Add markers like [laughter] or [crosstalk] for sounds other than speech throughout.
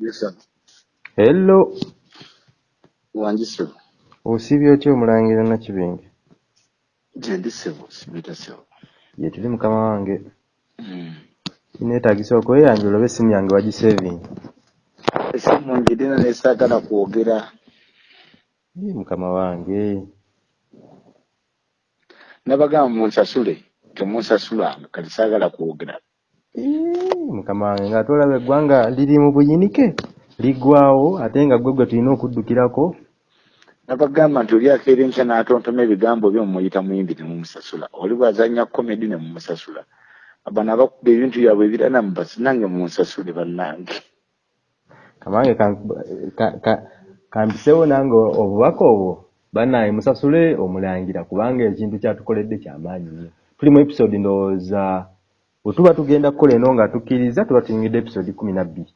Yes, Hello, wanjise osibye otya omulangira Nakibinge? gye ndi ssebo sibita ssebo Ye tuli mukama wange. Mm. Kineetaagisa okweyanjula oba essimu yange wagisevinga. esimu njirina nesaagala kwogera Ye mukama wange. nabagamba mukama wange nga tolaba eggwanga liri mu buyinike liggwawo ate nga gwe gwe tulina okuddukirako. nabagamba nti oli akeera enkya n'atontoma ebigambo byo mumuyita muyimbi nemumusasula oli bwazanya komedi nemumusasula abano abakuba ebintu byabwe ebirana mubasi nange munsasule bannange Kamange ka- ka- ka- kampiseewo nange obubaka obwo bannange musasule omulangira kubanga ekintu kyatukoledde kyamaanyi nnyo. Tuli mu episode ndowooza bwe tuba tugenda kukola eno nga tukkiriza tuba tuyingidde episode kumi na bbiri.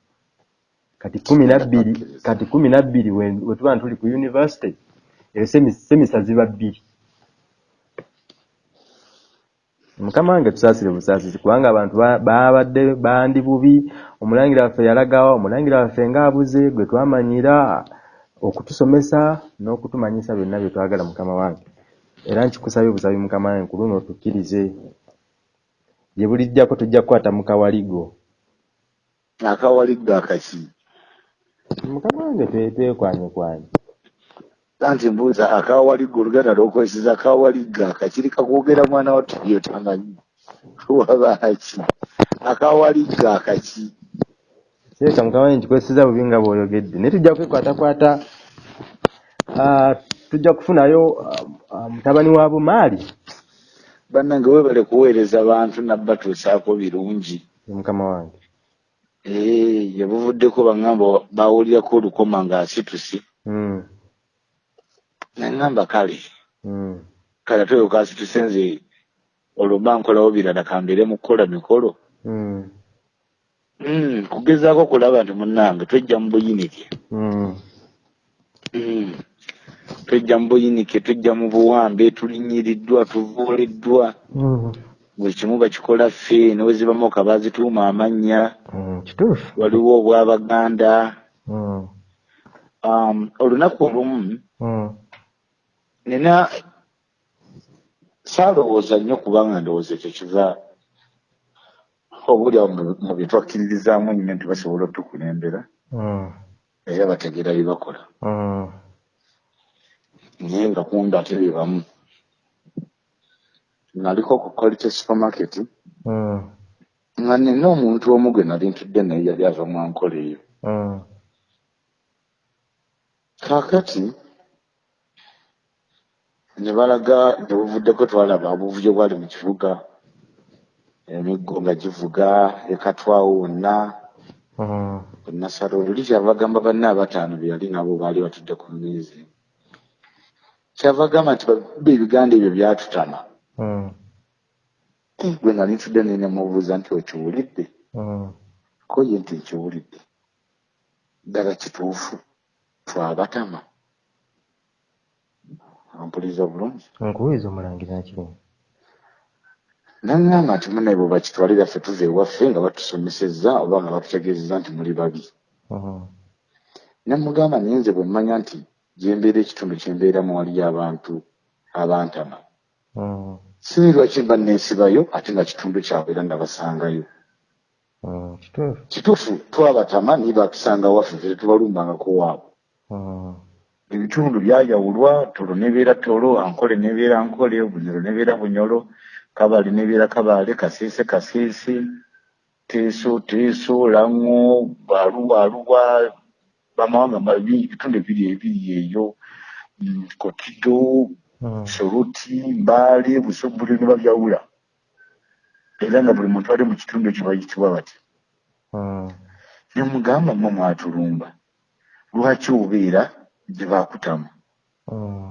Kati kumi na bbiri kati kumi na bbiri we we tuba nga tuli ku university eyo semi- semisa ziba bbiri. mukama wange tusaasire busaasisi kubanga abantu ba- baabadde bandi bubi omulangira waffe yalagawa omulangira waffe ng'abuze gwe twamanyira okutusomesa n'okutumanyisa byonna bye twagala mukama wange era nkikusabye busabi mukama wange ku luno tukkirize gye bulijjako tujja kukwata mu kawaligo. Akawaligga akaki? Mukama wange twe- twekwanyekwanye anti mbuuza akawaligga oluganda lwokozesa akawaligga akakiri kakwogera mwana wa tibyo tamanyi wabaki akawaligga akaki? Seeka mukama wange nkikwesiza bubi nga bw'oyogedde. Naye tujja kwekwatakwata tujja kufunayo mutabani wa bumaali bannange webale kuweereza bantu nabbatuusaako birungi. Ye mukama wange. Ee yebuvuddeko baŋŋamba bawulirako olukoma ng'asitusi Mm, naŋŋamba kale mm. kale ate oyo kasituse nze olwo mba nkolawo birala kambeere mu kukola mikolo. Mm, Mm, kugezaako kulaba nti munnange twejja mu buyinike twejja mu buyinike twejja mu buwambe tulinyiriddwa tuvuuliddwa mm, buli kimu bakikola ffe newezibamu ka bazituuma amannya. Mm, kituufu. Waliwo obwabaganda. Mm, um, olunaku olumu mm, nina saalowooza nnyo kubanga ndowooza ekyo kiva obulyawo mu- bye twakkiririzaamu nnyo nti basobola otukulembera era bategeera bye bakola naye nga kunda ate be bamu naliko ku quality supermarket. Mm, nga nina omuntu omu gwe nali ntudde naye yali ava mu nkola eyo mm, kaakati ne balaga ne buvuddeko twalaba obuvuyo bwali mu kibuga emiggo nga givuga ekatwawo wonna mm, nasala oluli kyava gamba banne abataano be yali nabo baali batudde ku mmeezi kyava gamba nti babba ebiganda ebyo byatutama. Mm, Eh, gwe nali ntudde nene mubuuza nti okiwulidde? Mm. ko ye nti nkiwulidde? Ddala kituufu twabatama ampuliza bulungi nkuweeza omulangira Nakibinge. naŋŋamba nti munne bwe bakitwalira ffe tuva ewaffe nga batusomesezza oba nga batutegeezezza nti muli babi. Mm, namugamba naye nze bwe mmanya nti gyembeera ekitundu kyembeeramu waliyo abantu abantama. Mm, sibi lwaki mba neesibayo ate nga kitundu kyabwe era nabasangayo mm, kituufu. Twabatama naye batusanga waffe ffe tetubalumbangako waabwe. Mm, ebitundu byayawulwa tolo nebeera tolo ankole nebeera nkole bunyolo nebeera bunyolo kabale nebeera kabale kaseese kaseese teeso teeso lango aluwa aluwa bamawanga mabi ebitundu ebiri ebiri eyo mm, kotido mm, soluti mbaale busobule ne babyawula. Era nga buli muntu ali mu kitundu ekyo bayitibwa bati mm, nemugamba mwe mwatulumba lwaki obeera gye bakutamu mm,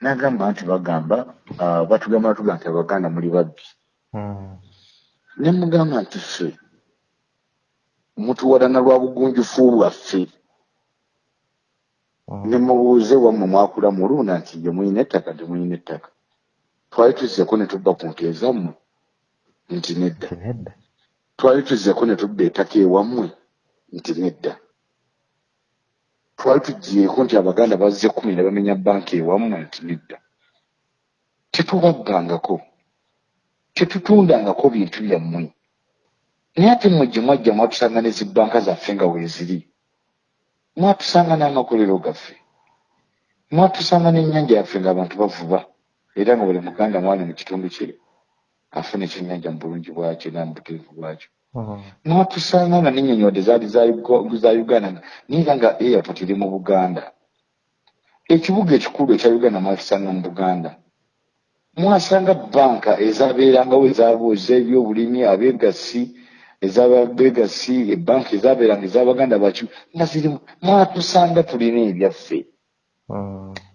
nagamba nti bagamba ah, batugamba batugamba nti abaganda muli babbi. Nemugamba nti ffe mutuwalana lwa bugunjufu bwaffe mm. nemubuuze wammwe mwakula muluuna nti ye muyina ettaka temuyina ettaka. Twali tuzzeko ne tubba ku nte zammwe nti nedda. Twali tuzzeko ne tubba ettaka ewammwe nti nedda. Twali tugyeko nti abaganda bazze kumi ne bamenya banka ewamu nti nedda. Tetubabbangako tetutundangako bintu byammwe. Naye ate mmwe gye mwajja mwatusanga ne zibbanka zaffe nga weeziri mwatusanga n'amakolero gaffe mwatusanga n'ennyanja yaffe ng'abantu bavuba era nga buli muganda mwana mu kitundu kye afuna ekyennyanja mu bulungi bwakyo era mu buteefu bwakyo. Mwatusanga nga n'ennyonyoode zaali za uganda nga- naye era nga airport eri mu buganda. Ekibuga ekikulu ekya uganda mwatusanga mu buganda mwasanga banka ezabeerangawo ez'ebyobulimi abegasi ezababegasi ebanka ezabeeranga ez'abaganda baki nga zirimu mwatusanga tulina ebyaffe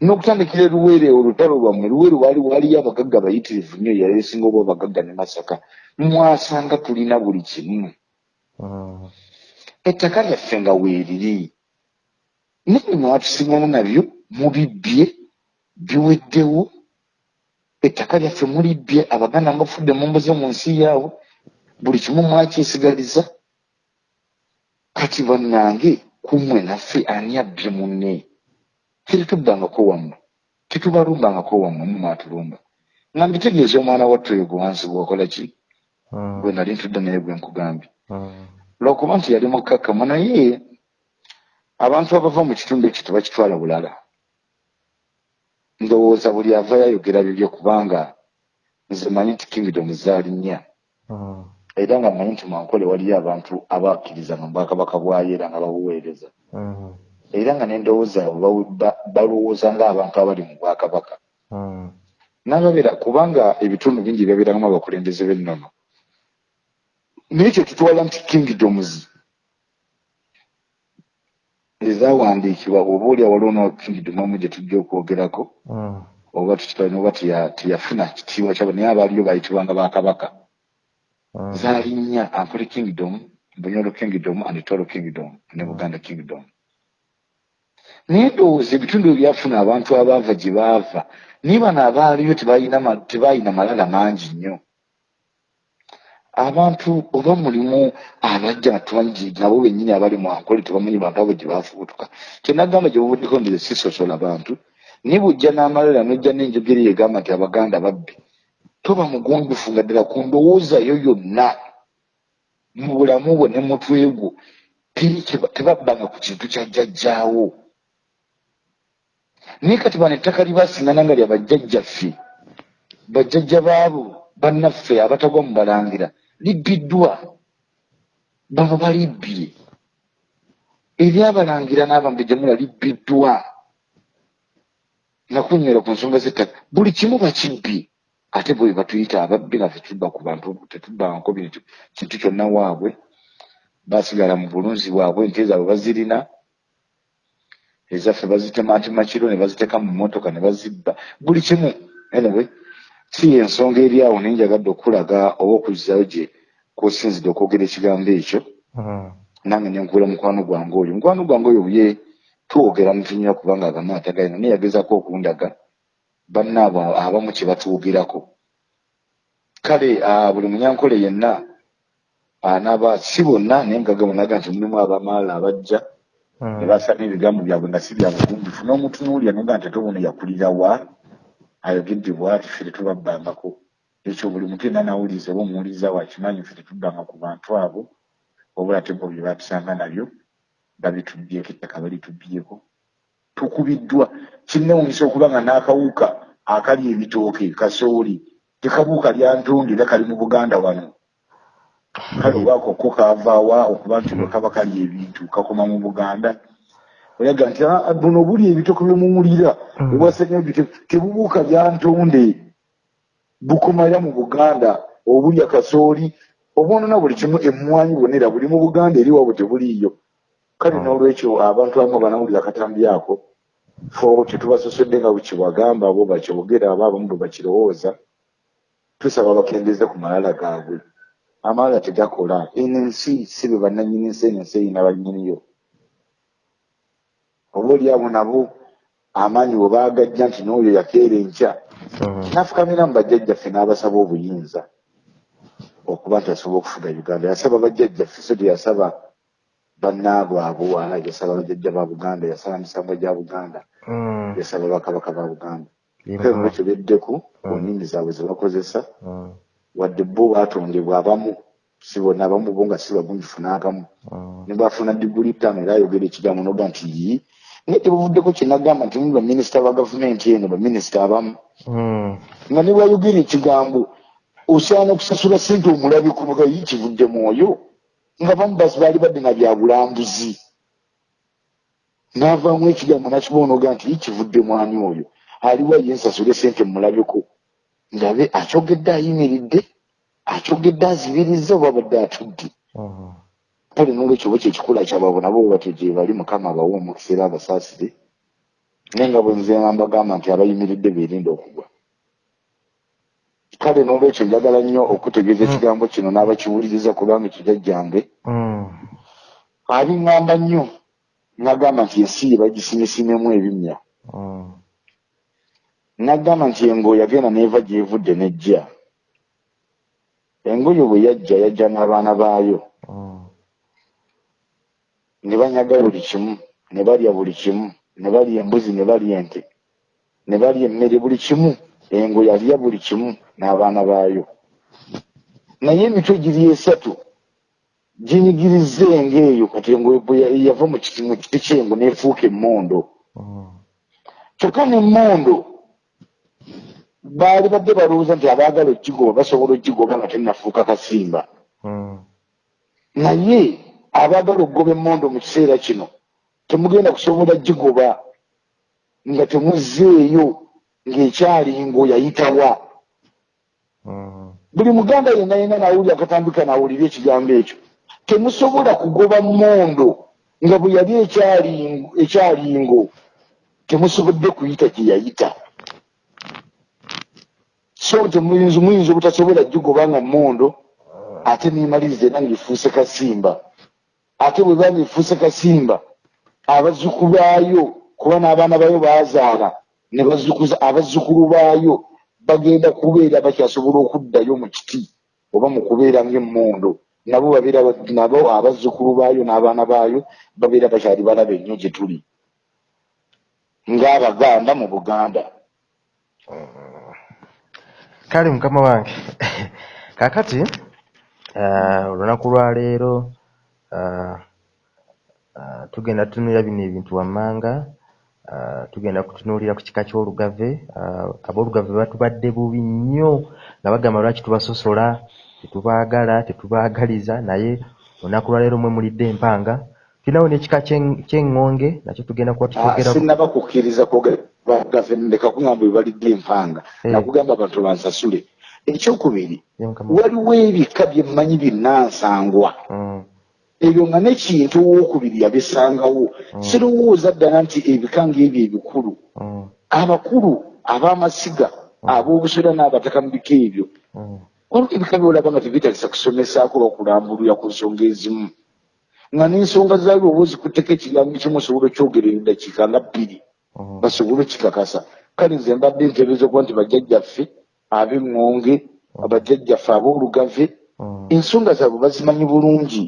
n'okutandikira eruweere olutalo lwammwe luweere waali waaliyo abagagga bayitirivu nnyo yali esinga oba abagagga ne masaka. Mwasanga tulina buli kimu. Ettaka lyaffe nga weeriri naye mwatusiŋamu nabyo mubibbye biweddewo. Ettaka lyaffe mulibbye abaganda mbafudde mumbuze mu nsi yaabwe buli kimu mwakyesigaliza kati bannange kummwe naffe ani abbye munne? Tetutubbangako wammwe? Tetubalumbangako wammwe mu mwatulumba nga mbitegeeza omwana wattu oyo gwe wansi gwakola ki? Gwe nali ntudde naye gwe nkugambye lwakuba nti yali mukkakkamu naye abantu abava mu kitundu ekyo tebakitwala bulala. Ndowooza buli ava yayogera bibyo kubanga nze manyi nti kingdom zaali nnya era nga manyi nti mwankole waliyo abantu abakkiriza mu bwakabaka bwayo era nga babuweereza. Era nga n'endowooza ba- balowooza ng'abantu abali mu bwakabaka. N'ababeera kubanga ebitundu bingi byabeerangamu abakulembeze b'ennono. Naye kye tutwala nti kingdoms ezawandiikibwa oba oli awaliwo no kingdom omu gye tujja okwogerako oba tukitwalina oba teya- teyafuna kitiibwa kyabo naye abaaliyo bayitibwanga bakabaka zaali nnya ankole kingdom bunyolo kingdom and tolo kingdom ne buganda kingdom naye ndowooza ebitundu ebyafuna abantu abaava gye baava naye bano abaaliyo tebalina ma- tebalina malala mangi nnyo abantu oba mulimu abajja tumanyi nabo bennyini abali mu ankole tebamanyi bantu abo gye baafubutuka kyenagamba gye buvuddeko nti sisosola bantu naye bw'ojja n'amalala n'ojja n'enjogera egamba nti abaganda babbi toba mugunjufu nga ddala ku ndowooza yo yonna. Mu bulamu bwo ne mutwe gwo tebabbanga ku kintu kya jjajjaawo. Naye kati bano ettaka libasingana nga lya bajjajjaffe bajjajja baabo bannaffe abatagwa mu balangira libbiddwa bano balibbye. Eryabalangira n'abambe gyemula libbiddwa. Nakunywera ku nsonga z'ettaka. Buli kimu bakibbye ate bwe batuyita ababbi naffe tubba ku bantu tetubbangako bintu kintu kyonna waabwe basigala mu bulunzi bwabwe ente zaabwe bazirina ezaffe bazitematema kiro ne baziteeka mu mmotoka ne bazibba. Buli kimu anyway si ensonga eri awo naye njagadde okulaga oba okuzzayo gye kwosinzidde okwogera ekigambo ekyo nange nenkuula mukwano gwange oyo. Mukwano gwange oyo ye twogera mutunyira kubanga agamu atagalina naye yagezako okundaga bannaabo abamu kye batuwogerako kale ah, buli munyankole yenna anaaba si bonna naye ngaga bonaga nti mulimu abamaala abajja ne basana ebigambo byabwe nga si bya bugunjufu n'omutunuulya noga nti ate ono yakulira wa? Ayogedde bwati ffe tetubabbangako. Ekyo buli muntu yenna nawuliriza oba omuwuliriza wakimanyi ffe tetubbanga ku bantu abo wabula ate bo bye batusanga nabyo babitubbyeko ettaka balitubyeko tukubiddwa. Kinnewunyisa okuba nga n'akawuka akali ebitooke kasooli tekabuuka lya ntundi era kali mu buganda wano. Kale obaako ko kaavaawa okuba nti bwe kaba kali ebintu kakoma mu buganda. Oyaga nti "Ah, buno buli ebitoko byemumulira obwasenyo tebubuuka bya ntonde bukomaira mu buganda obulya kasooli obwonona buli kimu emmwanyi bwonera buli mu buganda eri wabwe tebuliiyo kale n'olwekyo abantu abamu banawulira akatambi ako fo tetubasosodde nga bwekibagamba bo bakyogera aba abamu bwe bakirowooza tusaba bakendeeze ku malala gaabwe. Amalala tegakola. Eno ensi si be bannanyini nsi eno ensi erina bannyiniyo oba oli abo nabo amaanyi bwe baagajja nti n'oyo yakeera enkya. Nafukamira mu bajjajjaffe n'abasaba obuyinza okuba nti asobola okufuga uganda. Yasaba bajjajjaffe so teyasaba bannaabwe abuwa yasaba bajjajja ba buganda yasala misango gya buganda Mm. yasaba bakabaka ba buganda Ye kale Mukama. lwekyo beddeku ku Mm. nnimi zaabwe ze bakozesa Mm. wadde bo baatondebwa abamu si bonna abamu bo nga si bagunjufu n'agamu Mm. ne bafuna diguli ttaano era ayogera ekigambo noga nti yi naye tebuvuddeko kyenagamba nti muli baminisita ba gavumenti eno baminisita abamu Mm. nga ne bwayogera ekigambo osaana okusasula sente omulabi kubaga yi kivudde mwoyo nga bamu basi baali badde na byabulambuzi n'avaamu ekigambo nakiboonoga nti yi kivudde mwani oyo? Aliwo ye nsasule sente mumulabeko ndabe akyogedde ayimiridde? Akyogedde azibiriza oba badde atudde? Kale nolwekyo oba kyekikula kyababo nabo batyo bali mukama abawe omukisa era abasaasire. Naye nga bwe nze mbagamba nti abayimiridde beerinda okugwa kale nolwekyo njagala nnyo okutegeeza ekigambo kino n'abakiwuliriza kubanga kijajjange Mm. abiŋŋamba nnyo nagamba nti ensi ye bagisimesimemu ebimya. Mm. nagamba nti engo yagenda neeva gyevudde nejja. Engoyo bwe yajja yajja n'abaana baayo. Ne banyaga buli kimu ne balya buli kimu ne balya embuzi ne balya ente ne balya emmere buli kimu engo yalya buli kimu n'abaana baayo naye emitwe giri esatu ginyigiriza engo eyo kati engo yava mu kiti ky'engo n'efuuka emmondo Mm. kyokka n'emmondo baali badde balowooza nti abaagala ogigoba basobola ogigoba nga tennafuuka kasimba Mm. naye abaagala okugoba emmondo mu kiseera kino temugenda kusobola gigoba nga temuzzeeyo ng'ekyalingo yayitawa Mm. buli muganda yenna yenna nawulira akatambika nawulira ekigambo ekyo. Temusobola kugoba mmondo nga bwe yali ekyalingo temusobodde kuyita gye yayita. So temuyinza muyinza obutasobola gigoba nga mmondo ate nemaliriza era ngaefuuse kasimba. Ate bwe banga efuuse kasimba abazzukulu baayo kuba n'abaana baayo baazaala ne bazzukuza abazzukulu baayo bagenda kubeera bakyasobola okuddayo mu kiti oba mu kubeera ng'emmondo. Nabo babeera ba- nabo abazzukulu baayo n'abaana baayo babeera bakyali balaba ennyo gye tuli ng'abaganda mu buganda. Kale mukama wange [laughs] kakati ah, olunaku lwaleero ah, ah, tugenda tutunulira bino ebintu wammanga tugenda kutunuulira ku kika ky'olugave. Ah, ab'olugave batubadde bubi nnyo nga bagamba lwaki tubasosola tetubaagala tetubaagaliza naye olunaku lwaleero mwe mulidde empanga. Tulinawo n'ekika ky'eŋŋonge nakyo tugenda kuba Ah, tutwogerako sinnaba kukkiriza kwogera kugamba bwe balidde empanga. Eh. nakugamba abantu bansasule. Ekyokubiri waliwo ebika byemmanyi binnansangwa Mm, ebyo nga nekintu owookubiri yabisangawo. Sirowooza ddala nti ebika ng'ebyo ebikulu. Mm, abakulu ab'amasiga ab'obusera n'abataka mu bika ebyo. Mm, waliwo ebika byolaba nga tebyetalisa kusomesaako lwakulambulira ku nsonga ezimu. Nga n'ensonga zaayo oba ozikutteko ekigambo kimu osobola okyogerera eddakiika nga bbiri. Mm. basobole okikakasa kale nze mbadde nteebereza okuba nti bajjajjaffe ab'eŋŋonge abajjajjaffe ab'olugave Mm. ensonga zaabwe bazimanyi bulungi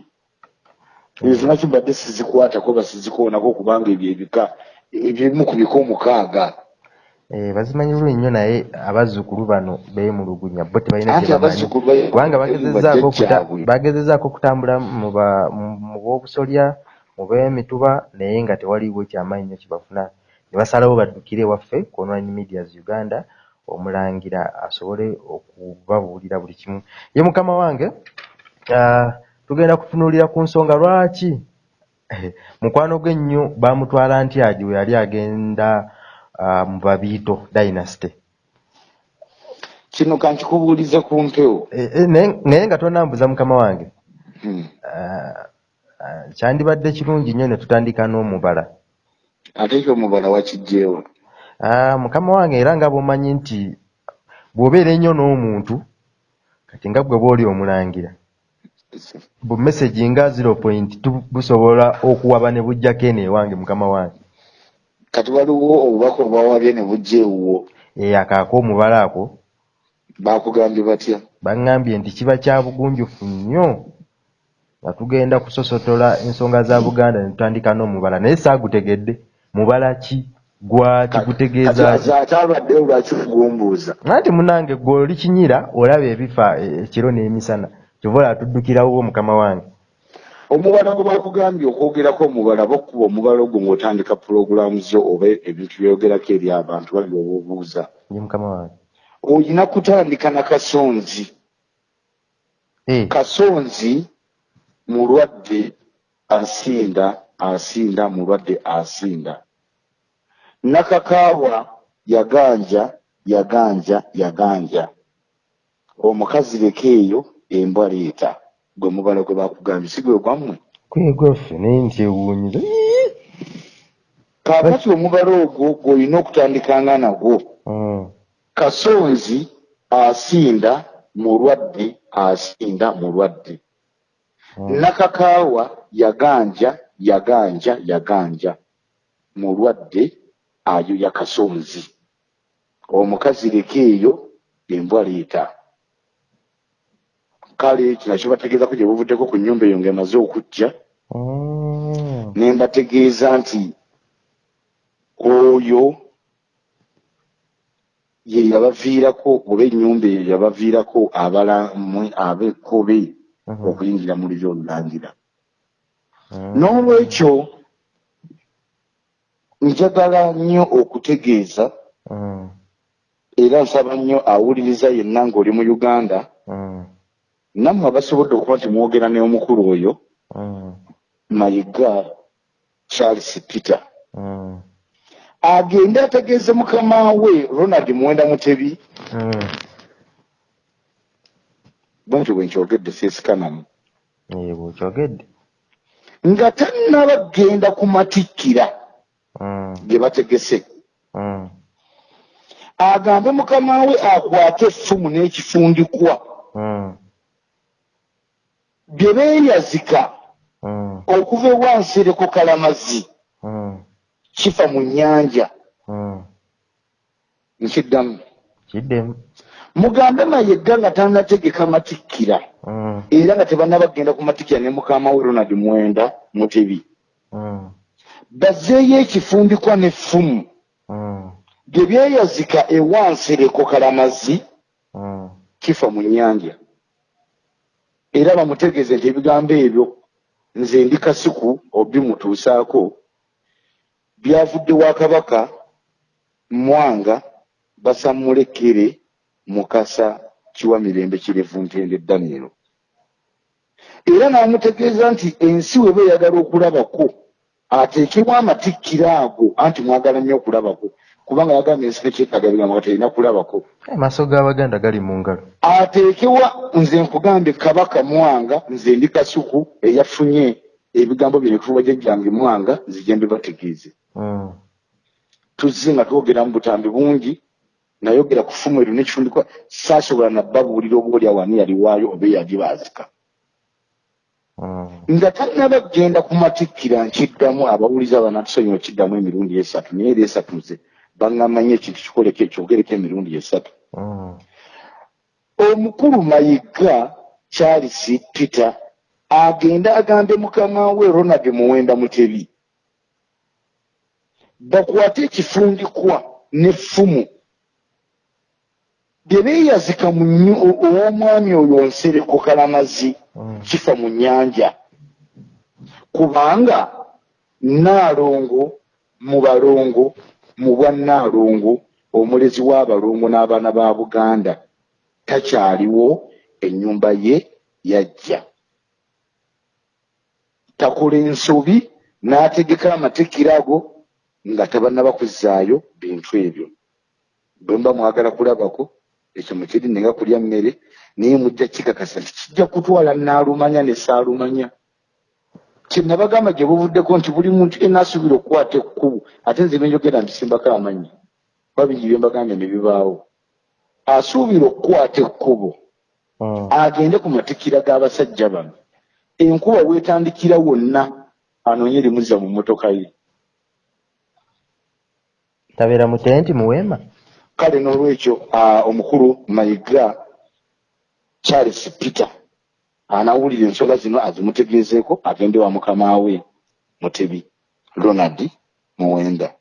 ezo nakyo mbadde sizikwatako basizikoonako kubanga ebyo ebika ebyebimu ku bika omukaaga? Eh, bazimanyi bulungi nnyo naye abazzukulu bano beemulugunya bo tebalina anti kye bamanyi. abazzukulu ba- kubanga bagezezzaako okuta- bajjajjaabwe bagezezzaako okutambula mu b'obusolya mu b'emituba naye nga tewaliiwo kyamaanyi nnyo kye bafuna. Ne basalawo baddukire ewaffe ku online medias uganda omulangira asobole okubabuulira buli kimu. Ye mukama wange ah, tugenda kutunuulira ku nsonga lwaki? Mukwano gwe ennyo baamutwala ntyagi we yali agenda ah, mu babiito dynasty. Kino kankikubuuliza ku mpewo Eh, eh, naye nga tonambuza mukama wange. Hmm. Ah, ah, kyandibadde kirungi nnyo ne tutandika n'omubala. Ate ekyomubala wakijjeewa Ah, mukama wange era nga bw'omanyi nti bw'obeera ennyo n'omuntu kati nga bwe bw'oli omulangira bu message nga zero point busobola okuwaba ne bujjako eno ewange mukama wange. Kati waliwo obubaka obwawabye ne bujja ewuwo. Eyo akaako omubala ako bakugambye batya? Baŋŋambye nti kiba kya bugunjufu nnyo nga tugenda kusosotola ensonga za buganda ne tutandika n'omubala. Naye saagutegedde. Mubala ki? Gwaki gutegeeza ki ate alwaddeyo lwaki kugumbuuza anti munange gwe olikinyira olaba ebifa e- ekiro n'emisana kyova olatuddukirawo mukama wange. Omubala gwe bakugambye okwogerako omubala bokkuba omubala ogwo ng'otandika pulogulaamu zo oba ebintu byogerako eri abantu bali oba obuuza ye mukama wange. Olina kutandika na kasonzi. Eh, kasonzi mulwadde asinda asinda mulwadde asinda. Nakakaawa yaganja yaganja yaganja. Omukazi leka eyo embwa leeta gwe mubala gwe bakugambye si gwe gwammwe? Kwegwaffe naye nti ewuunyiza kaakati omubala ogwo gw'olina okutandikanga nagwo Mm, kasonzi asinda mulwadde asinda mulwadde mm. nakakaawa yaganja yaganja yaganja mulwadde ayoya kasonzi. Omukazi leka eyo embwa leeta kale kino kibategeezako gye buvuddeko ku nnyumba eyo ng'emaze okujja Mm. ne mbategeeza nti oyo ye yabaviirako oba ennyumba eyo yabaviirako abalamwe ab'ekkobe Mhm. okuyingira mu liri olulangira Mm. n'olwekyo njagala nnyo okutegeeza Mm. era nsaba nnyo awuliriza yenna ng'oli mu uganda. Nammwe abasobodde okuba nti mwogera n'omukulu oyo Mm. mayiga charles peter Mm. agende ategeeze mukama we ronald mwenda mutebi Mm. bwentyo bwe nkyogedde seesikanamu Ye bw'okyogedde nga tannaba genda kumatikkira Mm. ge bategese Mm. agambe mukama we akwate effumu n'ekifundikwa Mm. bye beeyazika Mm. okuva ewansereko kalamazi Mm. kifa mu nnyanja Mm. nkiddamu kiddemu mugambe mayegga nga tannategeka matikkira Mm. era nga tebannaba kgenda kumatikkira ne mukama we ronald mwenda mutebi Mm. bazzeeyo ekifundikwa n'effumu Mm. bye byeyazika ewansereko kalamazi Mm. kifa mu nnyanja era bamutegeeze nti ebigambo ebyo nze ndi kasiku obimutuusaako byavudde wa kabaka mwanga basammulekere mukasa kiwa mirembe kirevu ntende danielo era n'amutegeeza nti ensi weba eyagala okulabako ateekebwa amatikkiro ago anti mwagala nnyo okulabako kubanga yagambye ensi nekyetaaga bigambo nga terina kulabako. Amaaso g'abaganda gali mu ngalo. Ateekewa nze nkugambye kabaka mwanga nze ndi kasuku eyafunye ebigambo bino ekufuba jjajjange mwanga nzije mbibategeeze Mm. tuzze nga twogera mu butambi bungi nayogera ku ffumu eryo nekifundikwa saasobola nabbabuulira oba oli awani yaliwaayo oba eyagibaazika Mm. nga tannaba kgenda kumatikkira nkiddamu abawuliza banatusonyiwa kiddamu emirundi esatu naye era esatu nze baŋŋamanye ekintu kikoleko ekyogereko emirundi esatu Mm. omukulu mayiga charles peter agende agambe mukama we ronald muwenda mutebi bakwate ekifundikwa n'effumu bye beeyazika ow'omwami oyo nsereko kalamazi Mm. kifa mu nnyanja kubanga naalongo mu balongo mu bwa naalongo omulezi w'abalongo n'abaana ba buganda takyaliwo ennyumba ye yajja. Takola ensobi n'ategeka amatikkiro ago nga tabannaba kuzzaayo bintu ebyo. Bwe mba mwagala kulabako ekyo mukiri nenga kulya mmere naye mujja kikakasa kijja kutwala naalumanya ne saalumanya kyenabagamba gye buvuddeko nti buli muntu yenna asuubira okukwata ekkubu ate nze benjogera mbisimbako amannya kuba bingi bye mbagambye ne bibaawo. Asuubira okukwata ekkubo Mm. agende ku matikkira g'abasajja bano. Enkuba weetandikira wonna anoonye limuzza mu mmotoka ye. Tabeera mu tenti mu weema? Kale n'olwekyo ah, omukulu mayiga charles peter anawulira ensonga zino azimutegeezeeko agende wa mukama we mutebi ronald muwenda.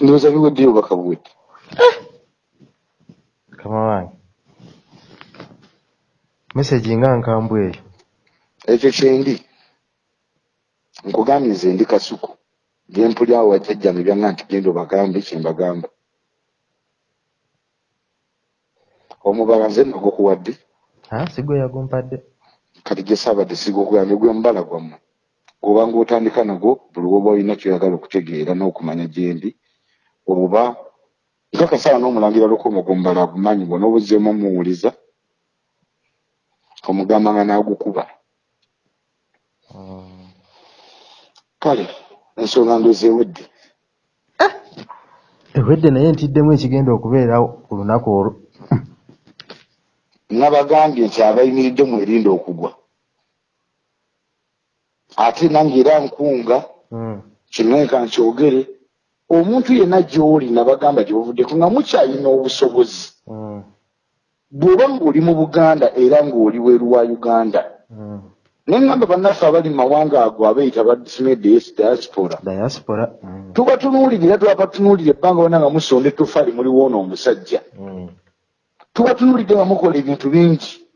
Ndowooza biweddeyo baka buwedde? Kama wange. Meseji nga nkambwe. Eyo ekyo kyendi nkugambye nze ndi kasuku. Gyempuli awo wajjajjange byanga nti genda obagambe kyembagamba omubala nze nagukuwadde Ah, kati gye saabadde sigukugambye gwe mubala gwammwe. Gwobanga otandika nagwo buli woba olina kyoyagala okutegeera n'okumanya gyendi oba nga kasaala n'omulangira lukomo gomubala agumanyi bwona obuzzeemu omuwuliza omugamba nga n'agukuba. Mm. kale ensonga ndozi ewedde. Ewedde naye ntiddemu ekigenda okubeerawo ku lunaku olwo nabagambye nti abayimiridde mwerinde okugwa ate nange era nkunga Mm. kinenka nkyogere omuntu yenna gy'oli nabagamba gye buvuddeko nga mukyalina obusobozi Mm. bw'oba ng'oli mu buganda era ng'oli weeru wa uganda Mm. neŋŋamba bannaffe abali mu mawanga ago abeeyita badisimedes diaspora tuba tunuulirira twaba tunuulira ebbanga wona nga musonda ettofaali muliwoo n'omusajja Mm. tuba tunuulidde nga mukola ebintu bingi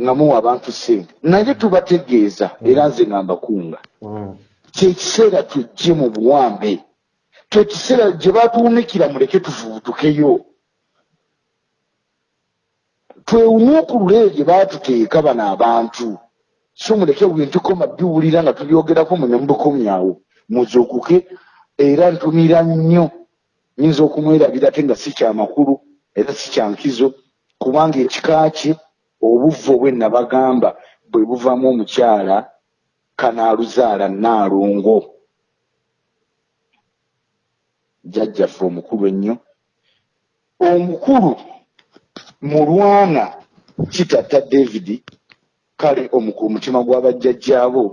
nga muwa abantu ssente. Naye tubategeeza era nze nga mbakunga. Mm. kyekiseera tujje mu buwambe kyekiseera gye batuwumikira muleke tuvubutukeyo twewumuukulule gye baatuteeka bano abantu. So muleke bintu koma biwulira nga tubyogerako mune mubukomyawo muzuukuke era ntumira nnyo. Nyinza okumwerabira ate nga si kyamakulu era si kyankizo kubanga ekika kye obuvvu obwe nabagamba bwe buvamu omukyala kanaaluzaala naalongo jjajjaffe omukulu ennyo. Omukulu mulwana kitatta david kale omutima gw'abajjajjaabo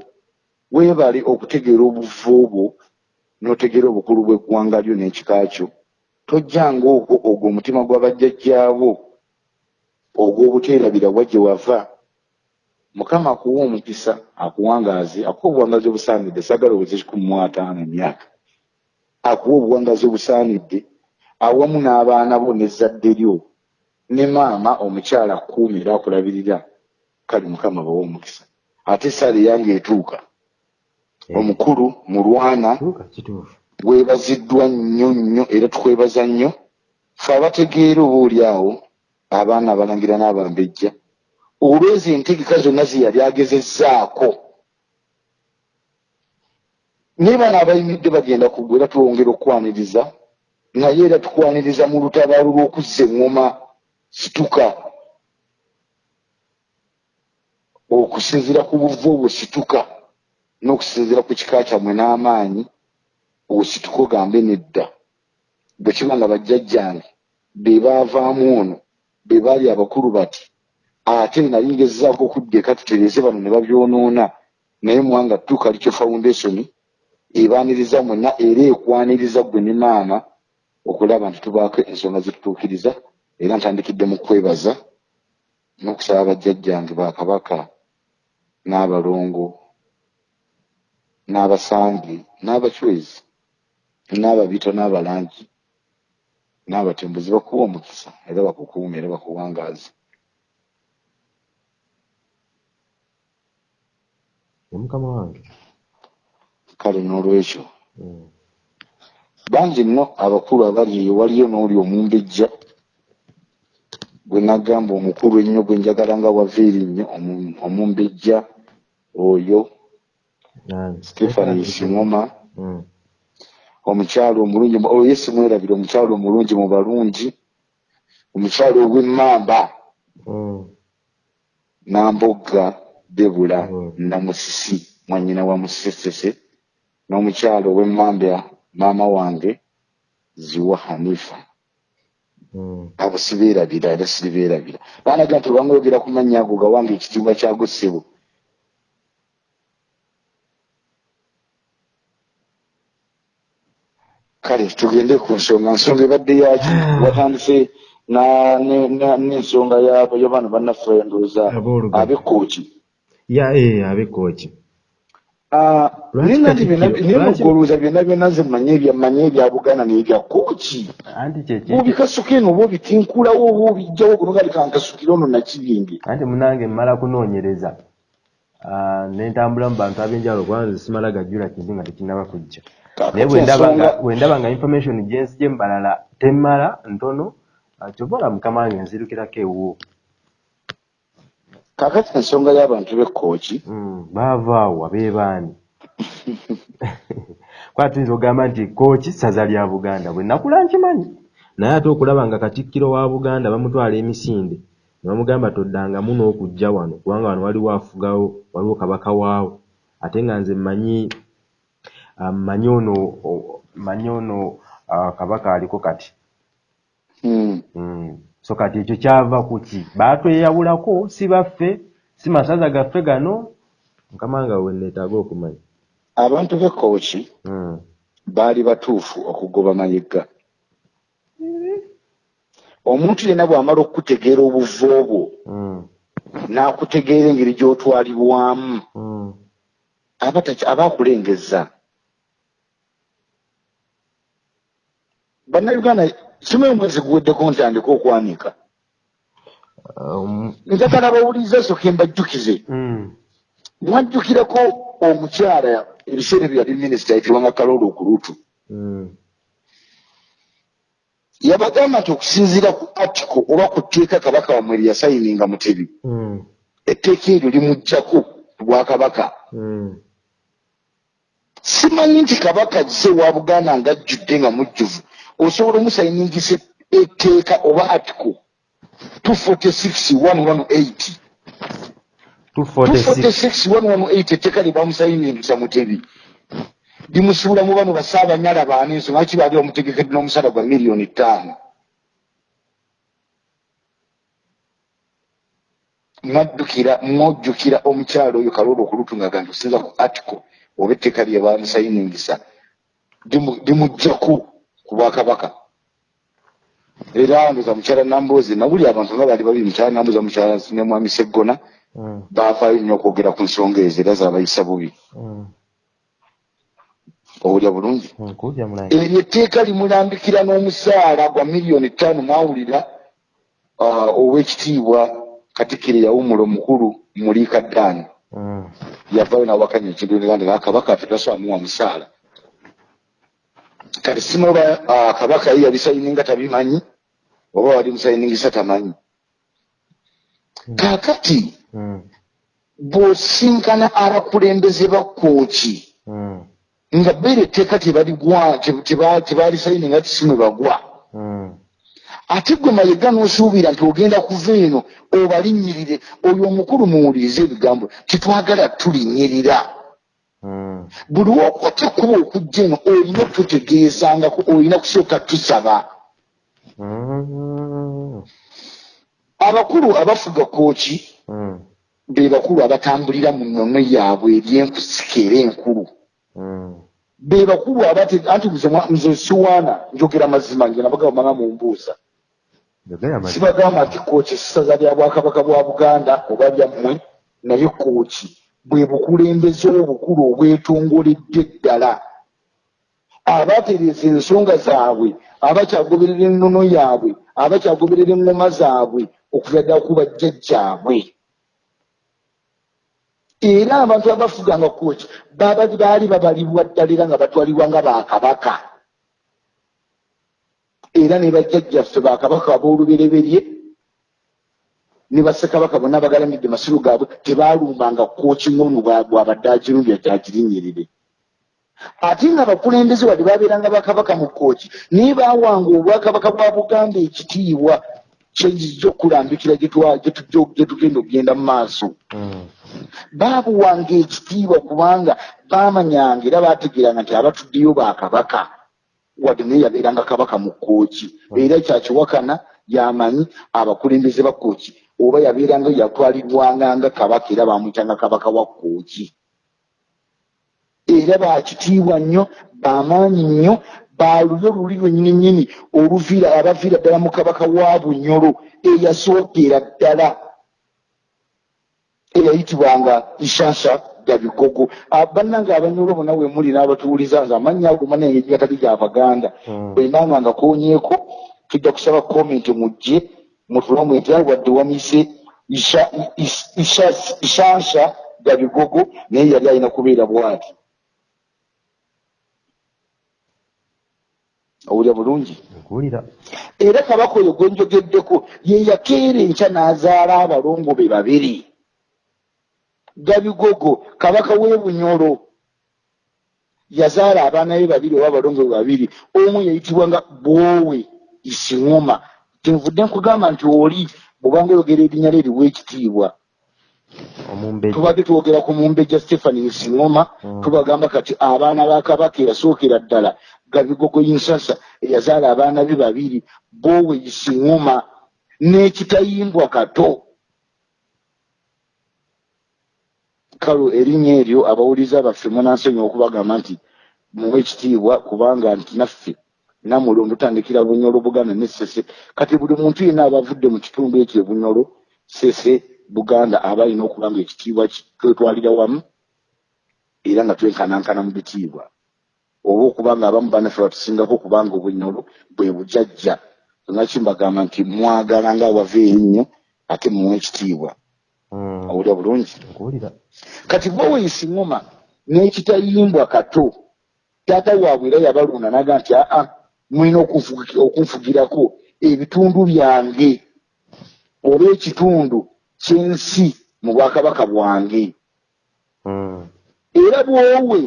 weebale okutegeera obuvu obwo n'otegeera obukulu bw'eggwanga lyo n'ekika kyo tojjanga okwo ogwo omutima gw'abajjajjaabo ogw'obuteerabira wa gye wava mukama akuwa omukisa akuwangaaze akuwa obuwangazi obusaanidde saagala oweze kikumi mu ataano emyaka? Akuwa obuwangazi obusaanidde awamu n'abaana bo n'ezzadde lyo ne maama omukyala akuumi era akulabirira kale mukama bawa omukisa. Ate esaala eyange etuuka. Eh, omukulu mulwana kituufu weebaziddwa nnyo nnyo era tukwebaza nnyo. Fe abategeera oba oli awo abaana abalangira n'abambejja olwezi entegeka zonna ze yali agezezzaako naye bano abayimiridde bagenda kugwa era twongera okukwaniriza naye era tukwaniriza mu lutabaalo lw'okuzza eŋŋoma situka. Okusinziira ku buvu obwo situka n'okusinziira ku kika kyammwe n'amaanyi osituka ogambe nedda. Bwe kiba nga bajjajjange be baavaamu ono be baali abakulu bati ate nali ngezzaako okudda eka tutereeze bano ne babyonoona naye muwanga tuuka likyo foundation ebaaniriza mwenna era ekwaniriza ggwe ne maama okulaba nti tubaako ensonga zitutuukiriza era ntandikidde mu kwebaza n'okusaba bajjajjange bakabaka n'abalongo n'abasangi n'abacwezi n'ababito n'abalangi n'abatembuzi bakuwa omukisa era bakukuuma era bakuwangaaza ye mukama wange kale n'olwekyo Mm. bangi nno abakulu abali eyo waliyo n'oli omumbejja gwe nagamba omukulu ennyo gwe njagala nga wava erinnyo omu- omumbejja oyo Nani? stefanis ngoma Mm. Omukyalo omulungi mu- oyo simwerabire omukyalo omulungi mu balungi omukyalo ow'emmamba Mm. nambogga debula Mm. namusisi mwanyina wa musesese n'omukyalo ow'emmambya maama wange ziwa hanifa Mm. abo sibeerabira era siribeerabira baanaga nti obanga oyogera ku mannya ago gawange ekitiibwa kyago ssebo kale tugende ku nsonga. Nsonga ebadde yaki [sighs] watandise n'ensonga yabo yo bano bannaffe ndowooza eh abekooki Ah, Lwaki naye Katikkiro- byonna- naye muggolooza byonna byonna nze manye ebya manye ebya buganda n'ebya kooki bwobikasuka eno oba obitinkulawo oba obijjawo kuno gali kankasukire ono nakibinge. Anti munange mmala kunoonyereza. Ah, ne ntambula mu bantu ab'enjawulo kubanga nze simala gajjula kintu nga tekinnaba kujja naye bwe ndaba nga- information gyensi gyembalala temmala ntono ah, kyova ola mukama wange nzirukirako ewuwo. Kakati ensonga y'abantu b'ekkooki Mm, baava awo abeebaani. [laughs] Kwaba tuyinza okugamba nti kooki ssaza lya buganda bwe nakula nkimanyi. Naye ate okulaba nga katikkiro wa buganda bamutwala emisinde ne bamugamba toddangamu n'okujja wano kubanga wano waliwo afugawo waliwo kabaka waawo. Ate nga nze mmanyi mmanyi ono o- mmanyi ono ah, kabaka aliko kati? Hmm. Mm. so kati ekyo kyava ku ki? Baatweyawulako si baffe si masaza gaffe gano. Mukama nga we neetaaga okumanya. Abantu b'ekkooki Mm. baali batuufu okugoba mayigga. Omuntu yenna bw'amala okukutegeera obuvu obwo n'akutegeera engeri gy'otwalibwamu. Aba akulengezza bannayuganda kimanyi omwezi guweddeko ntandika okwanika Um, njagala bawuliriza soke mbajjukize mm. mwajjukirako omukyala ebiseera ebyo yali minisita ayitibwanga kaloolo okulutu Mm. yabagamba nti okusinziira ku atiko oba ku tteeka kabaka wamwe lye yasayininga mutebi Mm. etteeka eryo limugjaku ku bwakabaka simanyi nti kabaka ze wa buganda ng'ajjudde nga mujjuvu osobola omusayiningisa etteeka oba atiko 246 246 246 etteeka lye bamusayiningisa mutebi limusuula mu bano basaabanyala baana ensonga ki baali bamutegekedde n'omusala gwa miliyoni ttaano? Mwaddukira mwojjukira omukyalo oyo kaloola okulutu nga ganti osinza ku atiko oba etteeka lye bamusayiningisa limu- limugjaku ku bwakabaka era ndoza mukyala namboozi nabuli abantu nga baali babiri mukyala nambooza mukyala ne mwami seggona Mm. baafaayo nnyo okwogera ku nsonga ezo era zaabayisa bubi Mm. owulya bulungi Mm. eryo etteeka limulambikira n'omusaala gwa miliyoni ttaano mwawulira ah, ow'ekitiibwa katikkiro yawumula omukulu muliika ddaani Mm. yavaayo nawakanya ekintu nga kabaka ffe tasobamuwa musaala kati simuba ah, kabaka ye yabisayininga tabimanyi oba wali musayiningisa tamanyi kaakati Mm. bw'osinkana abakulembeze ba kooki Mm. nga beera etteeka tebaligwa tebalisayininga tisimwe bagwa Mm. ate gwe mayega n'osuubira nti ogenda kuva eno obalinnyirire oyo omukulu muwulirize ebigambo titwagala tulinnyirira. Buli wokwata kuba okujja eno olina okututegeezangako olina kusooka tusaba Mm. abakulu abafuga kooki Mm. be bakulu abatambulira mu nnono yaabwe eryenkusika era enkulu Mm. be bakulu anti nze siwaana njogera mazima nge nabagamba mu mbuuza sibagamba nti kooki essaza lya bwakabaka bwa buganda oba lyammwe naye kooki bwe bukulembeze obukulu obwetongoledde ddala. Abatereeza ensonga zaabwe abakyagoberera ennono yaabwe abakyagoberera eŋŋoma zaabwe okuva ddala ku bajjajjaabwe. Era abantu abafuganga kooki baba baali babalibwa ddala era nga batwalibwa nga bakabaka era ne bajjajjaffe bakabaka ab'olubereberye ne bassekabaka bonna abagalamidde masiru gaabwe tebaalumbanga kooki ngono bwabadde agirumbya gyagirinyirire ate nga abakulembeze wadde babeeranga bakabaka mu kooki naye baawanga obwakabaka bwa buganda ekitiibwa kyekijja okulambikira gye tugenda okugenda mu maaso. Mm. baabuwanga ekitiibwa kubanga baamanyanga era baategeranga nti abatuddeyo bakabaka wadde naye yabeeranga kabaka mu kooki era kyakiwakana yamanyi abakulembeze ba kooki oba yabeeranga yatwalibwanga nga kabaka era bamwyitanga kabaka wa kooki era bakitiibwa nnyo bamaanyi nnyo balulyo luli lwenyini nyini oluviira abaviira ddala mu kabaka wa bunyolo eyasookera ddala. Eyayitibwanga nshasha gabigogo bannanga abanyolo bonna we muli n'abatuwuliza nze amannya ago manenge gatali gyabaganda Mm. bwenanga nga konyeeko tujja kusaba komenti mujje mutulamweta wadde wamise Isha- Is- Isha- ishansha gabigogo naye yali alina kubeera bwati. Owulya bulungi? Era kabaka oyo gwe njogeddeko ye yakeera enkya n'azaala abalongo be babiri. Gabigogo kabaka w'e bunyolo yazaala abaana be babiri oba abalongo be babiri. Omu yayitibwanga bwowe isiŋoma tenvudde nkugamba nti oli bwobanga oyogera erinnya lye eriwa ekitiibwa tubadde twogera ku mumbejja stephani nsiŋoma Mm. tubagamba kati abaana ba kabaka eyasookera ddala gabigogo yinsasa eyazaala abaana be babiri boowe isiŋoma n'ekitayimbwa kato kalo erinnya eryo abawuliza baffe munansonyiwa okubagamba nti muwe ekitiibwa kubanga nti naffe namulondo tutandikira bunyolo buganda ne sese. Kati buli muntu yenna abavudde mu kitundu ekyo e bunyolo sese buganda aba alina okuba nga ekitiibwa ki- twetwalira wamu era nga twenkanankana mu bitiibwa. Oba okuba nga abamu banaffe batusingako kubanga obunyolo bwe bujajja. Nga kimbagamba nti mwagala nga awava erinnya ate muwe ekitiibwa. Mm. owulya bulungi? Kati bwowe isiŋoma n'ekitayimbwa kato taata waabwe era yabalonda naga nti aa mulina okunfugi- okunfugirako ebitundu byange oba ekitundu ky'ensi mu bwakabaka bwange Mm. era bwowe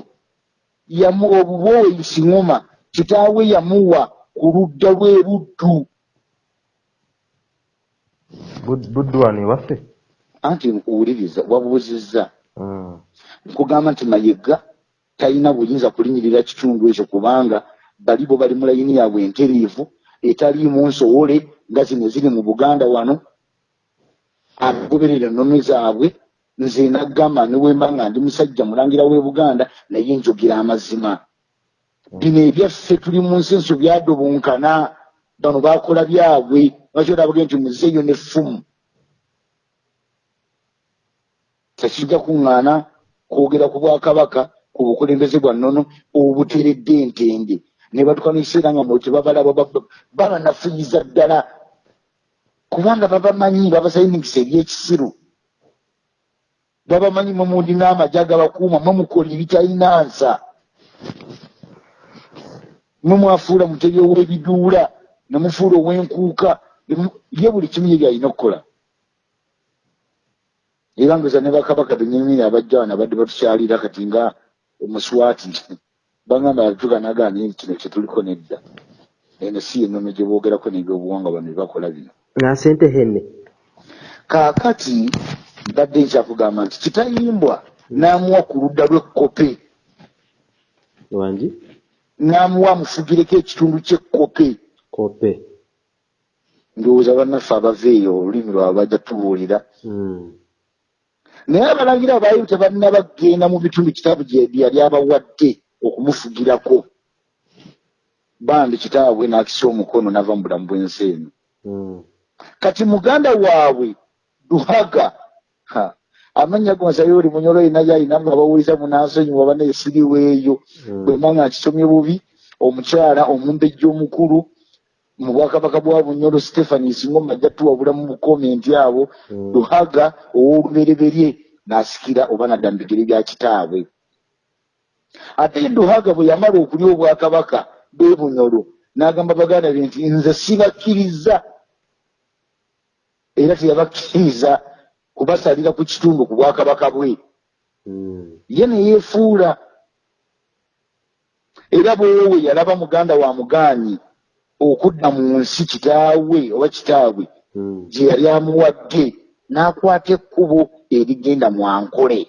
obubwowe isiŋoma kitaawe yamuwa ku ludda lw'ebuddu Bud- buddu wano ewaffe anti nkuwuliriza wabuuzizza Mm. nkugamba nti mayega talina buyinza kulinyirira kitundu ekyo kubanga bali bo bali mu layini yaabwe enteriivu etaliimu nsowole nga zino ziri mu buganda wano. Abagoberera ennono zaabwe nze naggamba newemba nga ndi musajja mulangira w'e buganda naye njogera amazima. Bino ebyaffe tuli mu nsi enso byadobonkana bano bakola byabwe lwaki olabage nti muzeeyo n'effumu tekijja kuŋŋaana kwogera ku bwakabaka ku bukulembeze bwa nnono obuteredde entende ne batuka nekiseera nga mwe tebabalaba ba- babanafuyiza ddala. Kubanga babamanyi babasayiningisa ebyekisiru babamanyi mwe mulina amagye agabakuuma mwe mukola ebitalina nsa mwe mwafuula mutebi ow'ebiduula ne mufuula ow'enkuuka ye buli kimu ye byalina okukola. Era ngoza ne bakabaka benyamini abajja wano abadde batukyalira kati nga omuswati bagamba tuganagana naye kino kyetuliko nedda. Eno si ennono gye boogerako n'ebyobuwangwa bano bebakola bino. Nga sente henne. Kaakati mbadde nkyakugamba nti kitayimbwa n'amuwa ku ludda lw'ekkope wangi n'amuwa amufugireko ekitundu ky'ekkope kope ndowooza bannaffe abava eyo olulimi lwabwe bajja tubuulira. Mm. naye abalangira baali tebalina bagenda mu bitundu kitaabu gye yali abawadde okumufugirako bandi kitaabwe n'akisa omukono n'ava mu bulamu bw'ensi eno Mm. kati muganda waabwe luhaga ha, amannya gonsa yoli munyolo yina yalina nga bawuliza munansonyiwa baneesiriweeyo Mm. bwe mba nga nkisomye bubi omukyala omumbejja omukulu mu bwakabaka bwa bunyolo stephanie singoma ajja tuwabula mu bukomenti abo Mm. luhaga ow'olubereberye n'asikira oba nadda mu bigere bya kitaabwe ate luhaga bwe yamala okulya obwakabaka bwe bunyolo n'agamba baganda be nti nze sibakkiriza. Era teyabakkiriza kubasalira ku kitundu ku bwakabaka bwe. Mm. ye ne yeefuula. Era bwewe yalaba muganda wa mugaanyi okudda mu nsi kitaawe oba kitaabwe Mm. gye yali amuwadde n'akwata ekkubo erigenda mu ankole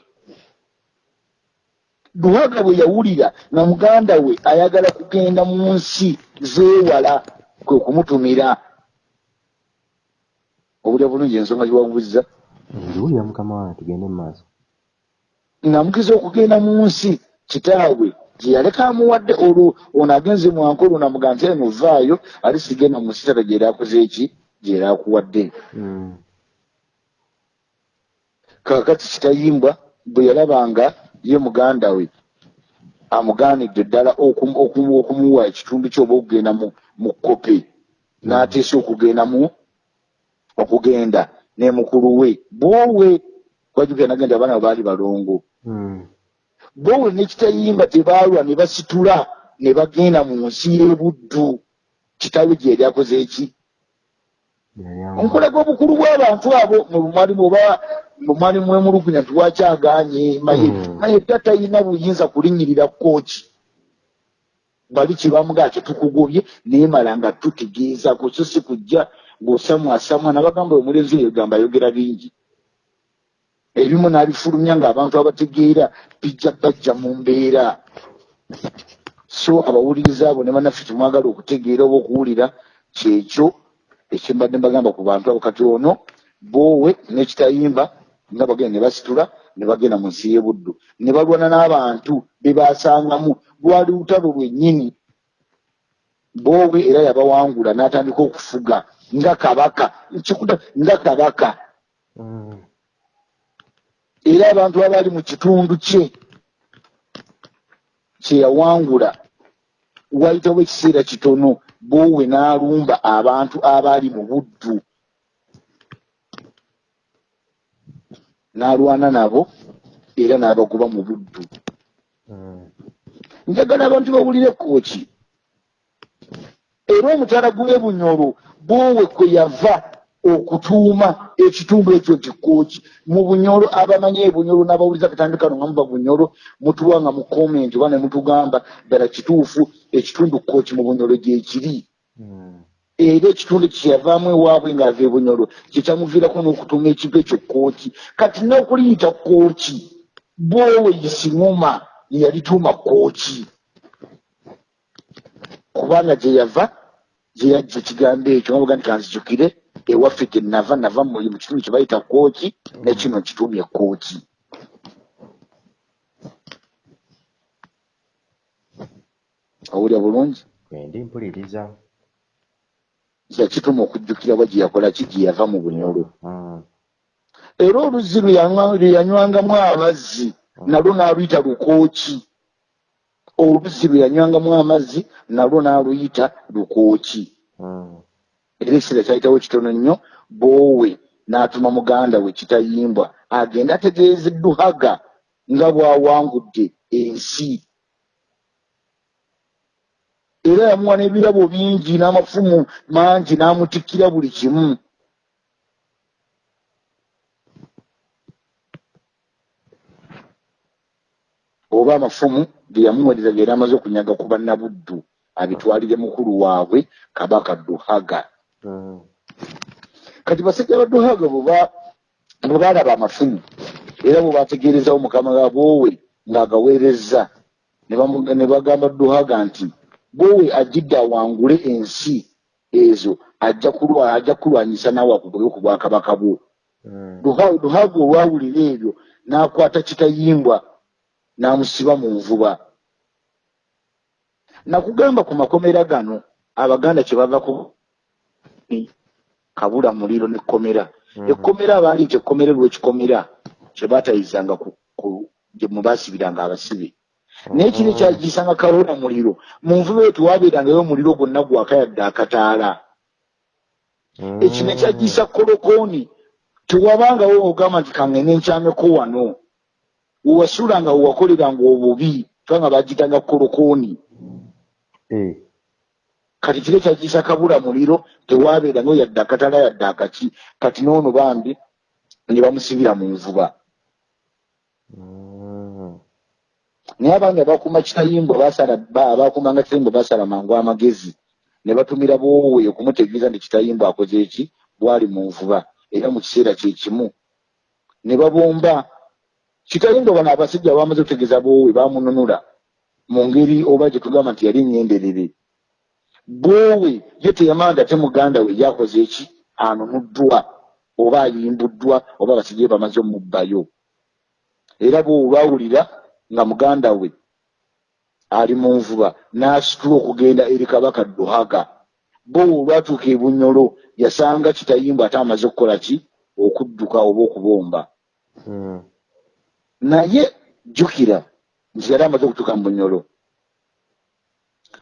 luhaga bwe yawulira nga muganda we ayagala kugenda mu nsi zeewala kwe kumutumira. Obulya bulungi ensonga gyewabuuza ndiwulira mukama wange tugende mu maaso ng'amukiza okugenda mu nsi kitaabwe gye yaleka amuwadde olwo ono agenze mwankulu namuga nti eno vaayo ali sigenda mu musitata gyera akoze eki? Gyera akuwadde. Mm. kakati kitayimbwa bwe yalabanga ye muganda we amugaanidde ddala okumu- okumu- okumuwa ekitundu kyoba okugenda mu kope. N'ateesa okugenda mu okugenda ne mukulu we. Bwowe kwajukira nagenda abaana baali balongo. Mm. bwowe nekitayimba tebaalwa ne basitula ne bagenda mu nsi y'ebuddu kitawe gye yali akoze eki Nkulaga obukulu bw'abantu abo mu bumalimu oba mumalimu emulugunya tiwakyaganye maye Mm. naye dda talina buyinza kulinyirira kooki bali kibamuga ati tukugobye naye mala nga tutegeezako so si kujja ng'osamwasamwa nabagamba omulenzi oyo gamba ayogera bingi. Ebimu n'abifulumya ng'abantu abategeera bijja bajja mu mbeera. So abawuliriza abo ne bannaffe temwagala okutegeera oba okuwulira kyekyo ekyembadde mbagamba ku bantu abo kati ono boowe n'ekitayimba nga bagenda ne basitula ne bagenda mu nsi y'ebuddu. Ne balwana n'abantu be baasangamu. Lwali lutalo lwennyini. Boowe era yabawangula n'atandika okufuga. Nga kabaka nga kabaka. Mm. era abantu abaali mu kitundu kye kye yawangula wayitawo ekiseera kitono boowe n'alumba abantu abaali mu buddu. N'alwana nabo era n'abagoba mu buddu. Mm. njagala abantu bawulire kooki era omutala gw'e bunyolo bwowe kwe yava okutuuma ekitundu ekyo nti kooki mu bunyolo abamanyi ebunyolo n'abawuliza katambi kano nga muba bunyolo mutuwa nga mu komenti oba ne mutugamba ddala kituufu ekitundu kooki mu bunyolo gyekiri Mm. era ekitundu kyeyavaamu ewaabwe ng'ava e bunyolo kyekyamuviirako n'okutuuma ekigo ekyo kooki kati n'okuliyita kooki bwowe yisinguma yeyalituuma kooki kubanga gye yava gye yajja ekigambo ekyo nga buga nti kanzijukire ewaffe gye nava nava mu kitundu kye bayita kooki nekino kituumye kooki owulya bulungi? Bwendi mpuliriza. yakituma okujjukira bwa gye yakola ki gye yava mu bunyolo? Era oluzzi lwe yanywa- lwe yanywangamu amazzi nalwo n'aluyita lukooki oluzzi lwe yanywangamu amazzi nalwo n'aluyita lukooki. Era ekiseera kyayitawo kitono nnyo boowe n'atuma muganda we kitayimbwa agenda ategeeze duhaga nga bw'awangudde ensi era yamuwa n'ebirabo bingi n'amafumu mangi n'amutikkira buli kimu oba amafumu ge yamuweereza ge yali amaze okunyaga ku bannabuddu abitwalire mukulu waabwe kabaka duhaga. Kati basajja ba duhaga bwe baalaba amafumu era bwe bategeerezawo mukama boowe ng'agaweerezza. Ne bagamba duhaga nti boowe ajjidde awangule ensi ezo ajja kulwa ajja kulwanyisa naawe akugobe ku bwakabaka bwo. Mm. Duha- duhaga olwawulira ebyo n'akwata kitayimbwa n'amusiba mu nvuba. Nakugamba ku makomera gano abaganda kye bavako kabula muliro n'ekkomera Mhm. ekkomera abaali nti ekkomera lwekikomera kye baatayizanga ku, ku gye mwe baasibiranga abasibe. Naye kino ekyagiyisanga kabula muliro mu nvuba eyo tewabeerangayo omuliro gwonna gwaka yadde akataala. Mm. ekino ekyagiyisa kolokooni tewabangawo ogamba nti kangene nkyameko wano. Wewasuulanga wewakoleranga obubi kubanga bagitanga kolokooni Eh. Kati kiro kyagiyisa kabula muliro tewabeerangayo yadde akatala yadde akaki. Kati noono bambi ne bamusibira mu nvuba. Mm. naye abangi abakuuma ba- abakuumanga kitayimbwa basala mangu amagezi. Ne batumira boowe okumutegeeza nti kitayimbwa akoze eki bwali mu nvuba era mu kiseera kye kimu. Ne babomba kitayimbwa bano abasajja abamaze okutegeeza boowe bamununula mu ngeri oba gye tugamba nti yali nyenderere boowe ye teyamanda ate muganda we yakoze eki? Anunuddwa oba ayimbuddwa oba abasajja be bamaze omubbayo. Era boowe baawulira nga muganda we ali mu nvuba n'asitula okugenda eri kabaka duhaga. Bo olwatuuka ebunyolo yasanga kitayimba ate amaze okukola ki? Okudduka oba okubomba. Mm. naye jjukira nti yali amaze okutuuka mu bunyolo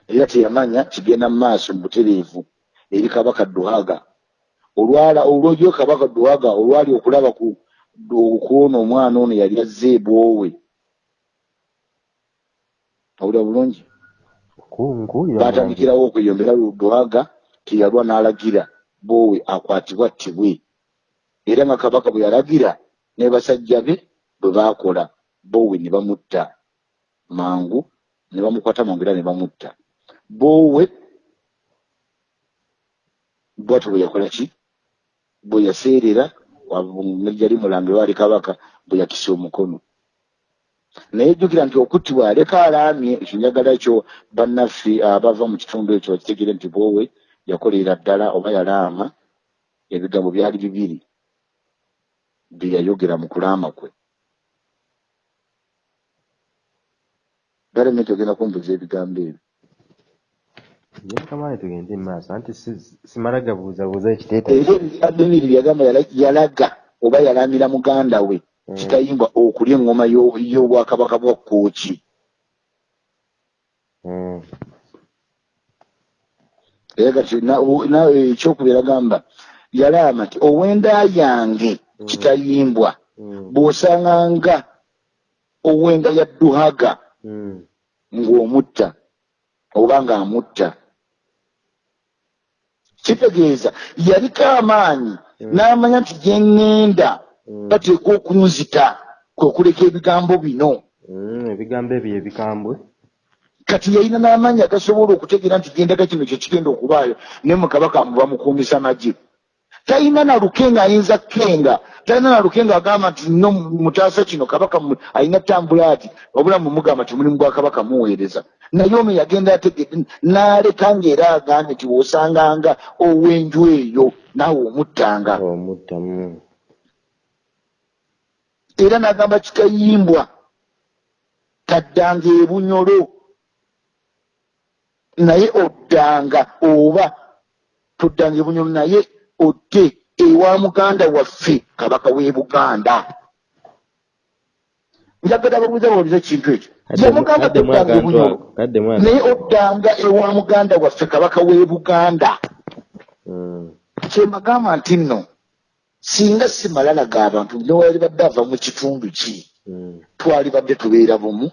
era teyamanya kigenda mu maaso butereevu eri kabaka duhaga. Olwala olwojo kabaka duhaga olwali okulaba ku okuona omwana ono yali azze ebwowe. Awulira bulungi? Batandikirawo okweyombera duhaga teyalwa n'alagira boowe akwatibwa ttibwe. Era nga kabaka bwe yalagira ne basajja be bwe baakola boowe ne bamutta. Mangu ne bamukwata mangu era ne bamutta boowe bwatyo bwe yakola ki bwe yaseerera nejjali mulange waali kabaka bwe yakisa omukono naye jjukira nti okuttibwa aleka alaamye ekyo njagala kyo bannaffe abava mu kitundu ekyo bakitegere nti boowe yakolera ddala oba yalaama ebigambo byali bibiri bye yayogera mu kulaama kwe. Galementi ogenda kumbuza ebigambo ebyo Nyakamani tugende mu maaso anti si- simala gabuuzabuuza era ekiteeteeyi ebigambo ebiri byagamba yala- yalaga oba yalaamira muganda we Mm. kitayimbwa okulya eŋŋoma y'o- y'obwakabaka bwa kooki Mm. era kati na- o- na- ekyokubiri agamba yalaama nti owenda yange Mm. kitayimbwa Mm. bw'osanganga owenda ya duhaga Mm. ng'omutta oba ng'amutta kitegeeza yaliko amaanyi Mm. n'amanya nti gye ŋŋenda Mm. bateeka okunzita kwe kuleka ebigambo bino Mm. ebigambo ebyo ebikambwe kati yalina n'amaanyi agasobola okutegeera nti gendaga kino kye kigenda okubaayo ne mukabaka muba mukuumisa magye talina naluke ng'ayinza kenga talina naluke ng'agamba nti no mutaasa kino kabaka alina tambula ati wabula mumugamba nti mulimu gwa kabaka muweereza. Naye ono yagenda ategedde n'aleka ng'era agambye nti w'osanganga ow'enju eyo naawe omuttanga. Omutta mm. era n'agamba kikayimbwa taddanga ebunyolo. Naye oddanga oba toddanga ebunyolo naye odde ewa muganda waffe kabaka w'e buganda. Njagala babuuza bawuliza ekintu ekyo. Yamugamba ako kaddemu naye oddanga ewa muganda waffe kabaka w'e buganda. Mm. kyembagamba nti nno singa simalalaga abantu newali badde ava mu kitundu ki? Mm. twalibadde tubeera bumu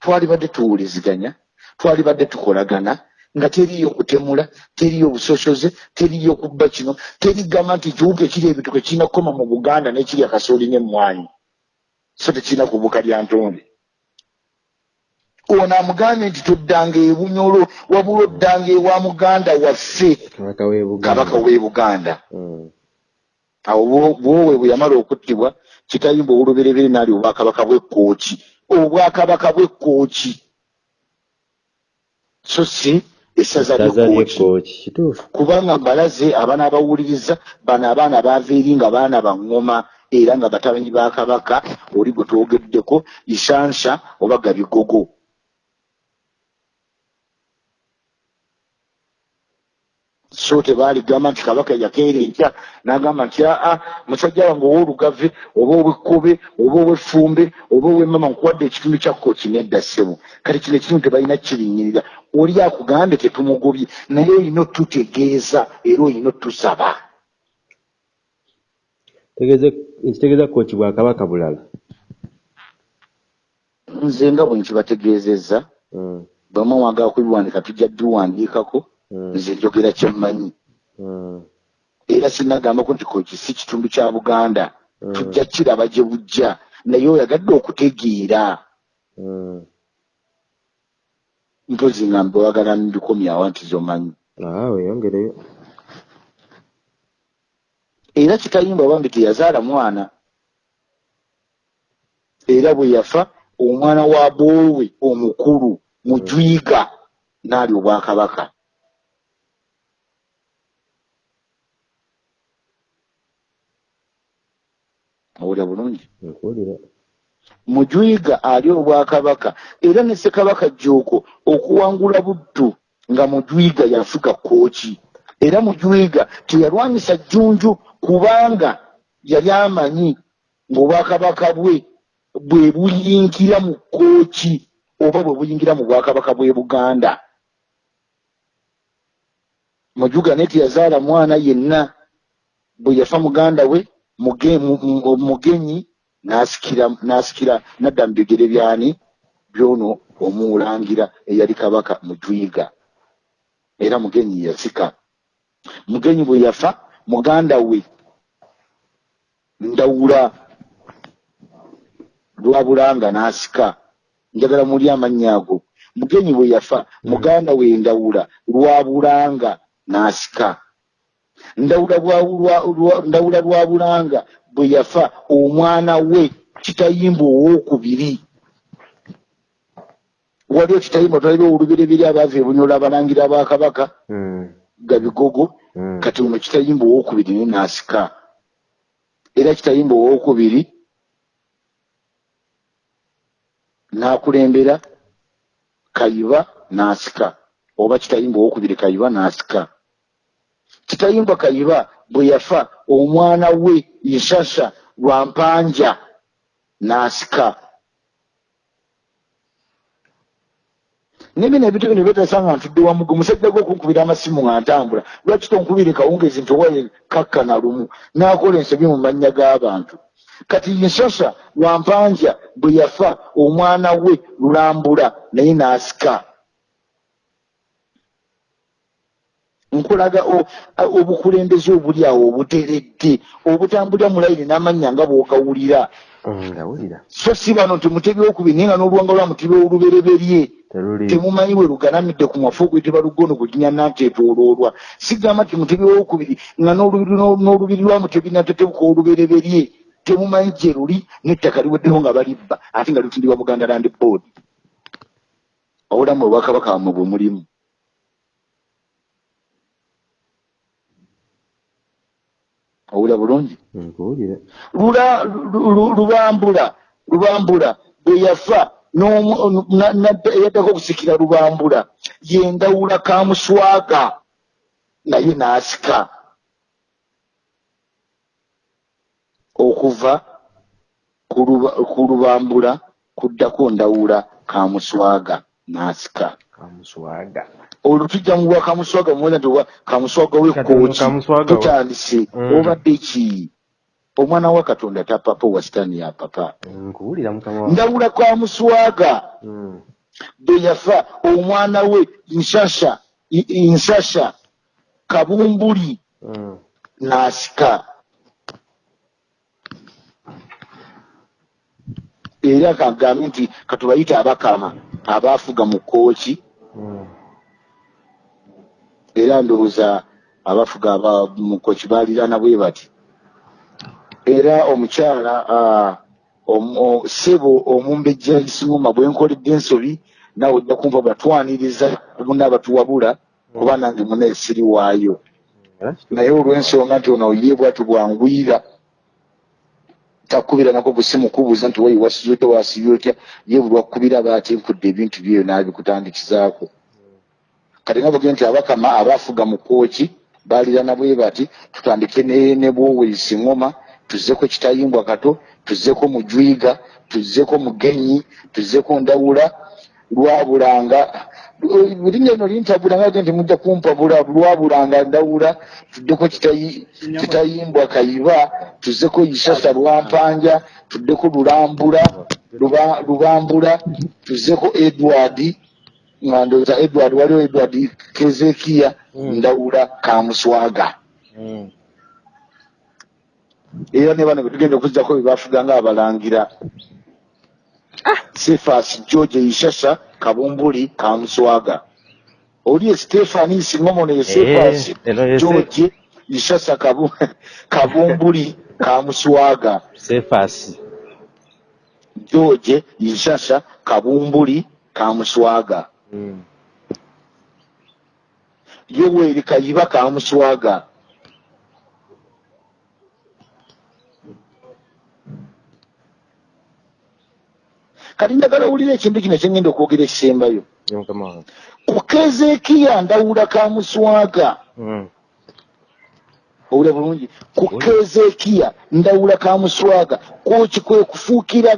twalibadde tuwuliziganya twalibadde tukolagana nga teriyo kutemula teriyo busosoze teriyo kubba kino terigamba nti ekiwuka ekiri ebituko kirina kukoma mu buganda n'ekiri akasooli n'emmwanyi. So tekirina kubuka lya ntonde. Ono amugambye nti toddanga ebunyolo wabula oddanga ewa muganda waffe. Kabaka w'e Buganda. kabaka w'e buganda. Mm. awo bwo- bwowe bwe yamala okuttibwa kitayimba oluberebere n'ali obwakabaka bw'ekkooki obwakabaka bw'ekkooki so si essaza ly'ekkooki ly'ekkooki kituufu. Kubanga mbalaze abaana abawuliriza bano abaana baava eri nga baana baŋŋoma era nga batabanyi ba kabaka oli gwe twogeddeko isansa oba gabigogo so tebaaligamba nti kabaka yakeera enkya n'agamba nti aa musajja wange ow'olugave oba ow'ekkobe oba ow'effumbe oba ow'emmama nkuwadde ekitundu kya kooki nedda ssebo kati kino ekitundu tebalina kirinyirira oli akugambye tetumugobye naye olina otutegeeza era olina otusaba ekitegeeza kooki bwa kabaka bulala nze nga bwe nkibategeezezza Mm. bwemwe mwagala kubiwandiika tujja biwandiikako Mm. Nze njogera kyemmanyi Mm. era sinagambako nti kooki si kitundu kya buganda. Mm. tujja kiraba gye bujja. Naye oyagadde okutegeera. Mm. mpozi nga mbe wagala mbikomyawo nti zomanyi. Ah, weeyongereyo era kitayimba bambi teyazaala mwana era bwe yafa omwana wa boowe omukulu mujwiga n'ali obwakabaka owulira bulungi. Mujwiga ali obwakabaka. Era ne ssekabaka jjooko okuwangula buddu nga mujwiga yafuga kooki era mujwiga teyalwanyisa jjunju kubanga yali amanyi ng'obwakabaka bwe bwe buyingira mu kooki oba bwe buyingira mu bwakabaka bw'e buganda. Mujuga naye teyazaala mwana yenna bwe yafa muganda we muge- mu- mu- mugenyi n'asikira n'asikira nadda mu bigere byani? Byono omuwulangira eyali kabaka mujwiga era mugenyi yasika. Mugenyi bwe yafa muganda we ndawula lwabulanga n'asika. Njagala muli amannya ago. Mugenyi bwe yafa muganda we ndawula lwabulanga n'asika ndawula lwa- lwabulanga bwe yafa omwana we kitayimba owokubiri waliwo kitayimba twalira olubereberi abaava ebunyola abalangira bakabaka Mm. gabigogo Mm. kati ono kitayimba owokubiri naye n'asika era kitayimba owokubiri n'akulembera kayiba n'asika oba kitayimba owokubiri kayiba n'asika kitayimba kayiba bwe yafa omwana we nshasha lwampanja n'asika. Nebino ebintu bino byetasa nga ntudde wamugu musajja gwe okunkubira amasimu nga ntambula. Lwaki tonkubire kawungezi nti owaye kakka na lumu? N'akola ensobi mu mannya g'abantu kati nshasha lwampanja bwe yafa omwana we lulambula naye n'asika nkulaga obukulembeze obuli awo obuteredde obutambulira mu layini n'amannya nga bw'ogawulira Mm, so si bano nti mutebi wokubiri naye nga n'oluwanga lwa mutebi olubereberye temumanyi we lugalamidde ku mwafu oguyitibwa lugono gujinya nanteetooloolwa sigamba nti mutebi wokubiri nga n'olubiri lwa mutebi natetebuka olubereberye temumanyi gye luli n'ettaka liweddeho nga balibba ate nga lutindibwa buganda land board. Obulamu obwakabaka wamwe bwe mulimu owulira bulungi Nkuwulire. lula lu- lu- lubambula lubambula bwe yafa eyaddako okusikira lubambula yendawula kamuswaga naye n'asika okuva ku luba- ku lubambula kuddako ndawula kamuswaga n'asika Kamuswaga. Olwo tujja mu bwa kamuswaga nti oba kamuswaga wekooki Kamuswaga wa- tutandise Mm. obadde ki omwana wa katonda tapapa owa sitaani ya papa ndawula kwa muswaga Mm. bwe yafa omwana we nshasha nshasha kabumbuli Mm. n'asika era kagambe nti katubayite abakama abaafuga mu kooki Mm. Era ndowooza abafuga aba mu kooki baaliraana bwe bati. Era omukyala ah, omu- o- ssebo omumbejja isingoma bwe nkoledde ensobi nawe ojja kumva batwaniriza bonna abatuwabula kuba nange munaye siri waayo. Naye olw'ensonga nti ono ye bwatu bwangwira takubira nako busimu kubuuza nti wayi wasibye otya wasibye otya? Ye buli wakubira baate nkudde ebintu byeyo naabikutandikizaako kati nga bagee nti abakama abaafuga mu kooki baalirana bwe bati tutandike ne bwowesi ngoma tuzzeko kitayimbwa kato tuzzeko mujwiga tuzzeko mugenyi tuzzeko ndawula lwabulanga linnya lino lintabula nga nti mujja kumpabula lwabulanga ndawula tuddeko kitayi- kitayimbwa kayiba tuzzeko isasa lwampanja tuddeko lulambula Luba- lubambula tuzzeko edward nga ndowooza edward waliwo edward kezekiya Mm. ndawula kamuswaga Mm. era ne bano betugenda okuzzako bebafuga nga abalangira sefas george ishasha kabumbuli kamuswaga oli ye stefani singomono ye sefas Eh, ye Se- george ishasha Kabu- [laughs] kabumbuli kamuswaga Sefasi. george ishasha kabumbuli kamuswaga Mm. yoweri kayiba kamuswaga kati njagala owulira ekintu kino kyengenda okwogera ekisembayo ku kezekiya ndawula ka muswaga Mm. owulira bulungi ku kezekiya ndawula ka muswaga kwoki kwe kufuukira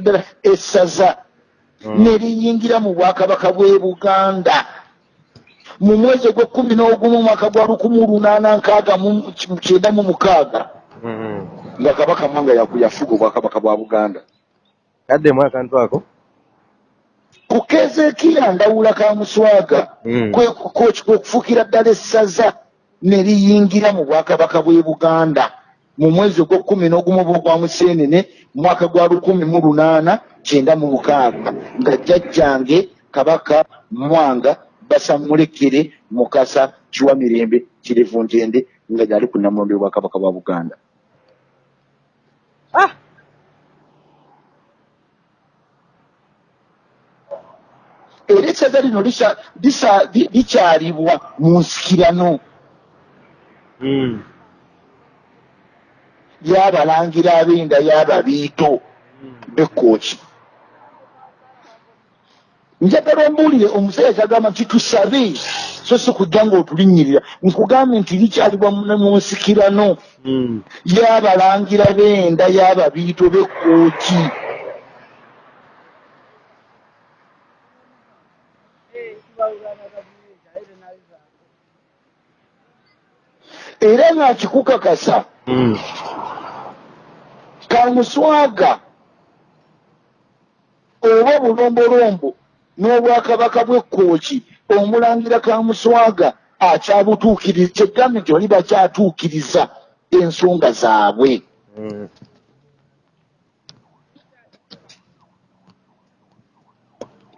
ddala essaza. Ne liyingira mu bwakabaka bw'e buganda. Mu mwezi ogw'ekkumi n'ogumu omwaka gwa lukumi lunaana nkaaga mu kyenda mu mukaaga Mm. nga kabaka mwanga yafuga obwakabaka bwa buganda. Kaddemu akantu ako? Ku kezekiya ndawula ka muswaga Mm. kwe- kwe- kwe kufuukira ddala essaza ne liyingira mu bwakabaka bw'e buganda. Mu mwezi ogw'ekkumi n'ogumu oba ogwa museenene mu mwaka gwa lukumi mu lunaana kyenda mu mukaaga nga jjajjange kabaka mwanga basamulekere mukasa kiwa mirembe kirevu ntende nga gyali ku namulondo y'obwakabaka bwa buganda. Ah! era essaza lino likyalibwa mu nsikirano. Mm. y'abalangira ab'enda y'ababiito. Bekooki njagala ombuulire omusajja kyagamba nti tusabe so si kujja ng'otulinnyirira nkugambe nti likyalibwa mu- nsikirano Mm. y'abalangira b'enda y'ababiito bekooki era ng'akikukakasa Mm. kamuswaga oba bulombolombo n'obwakabaka bw'ekkooki omulangira kamuswaga akyabutuukiriza kyegambe nti oli bakyatuukiriza ensonga zaabwe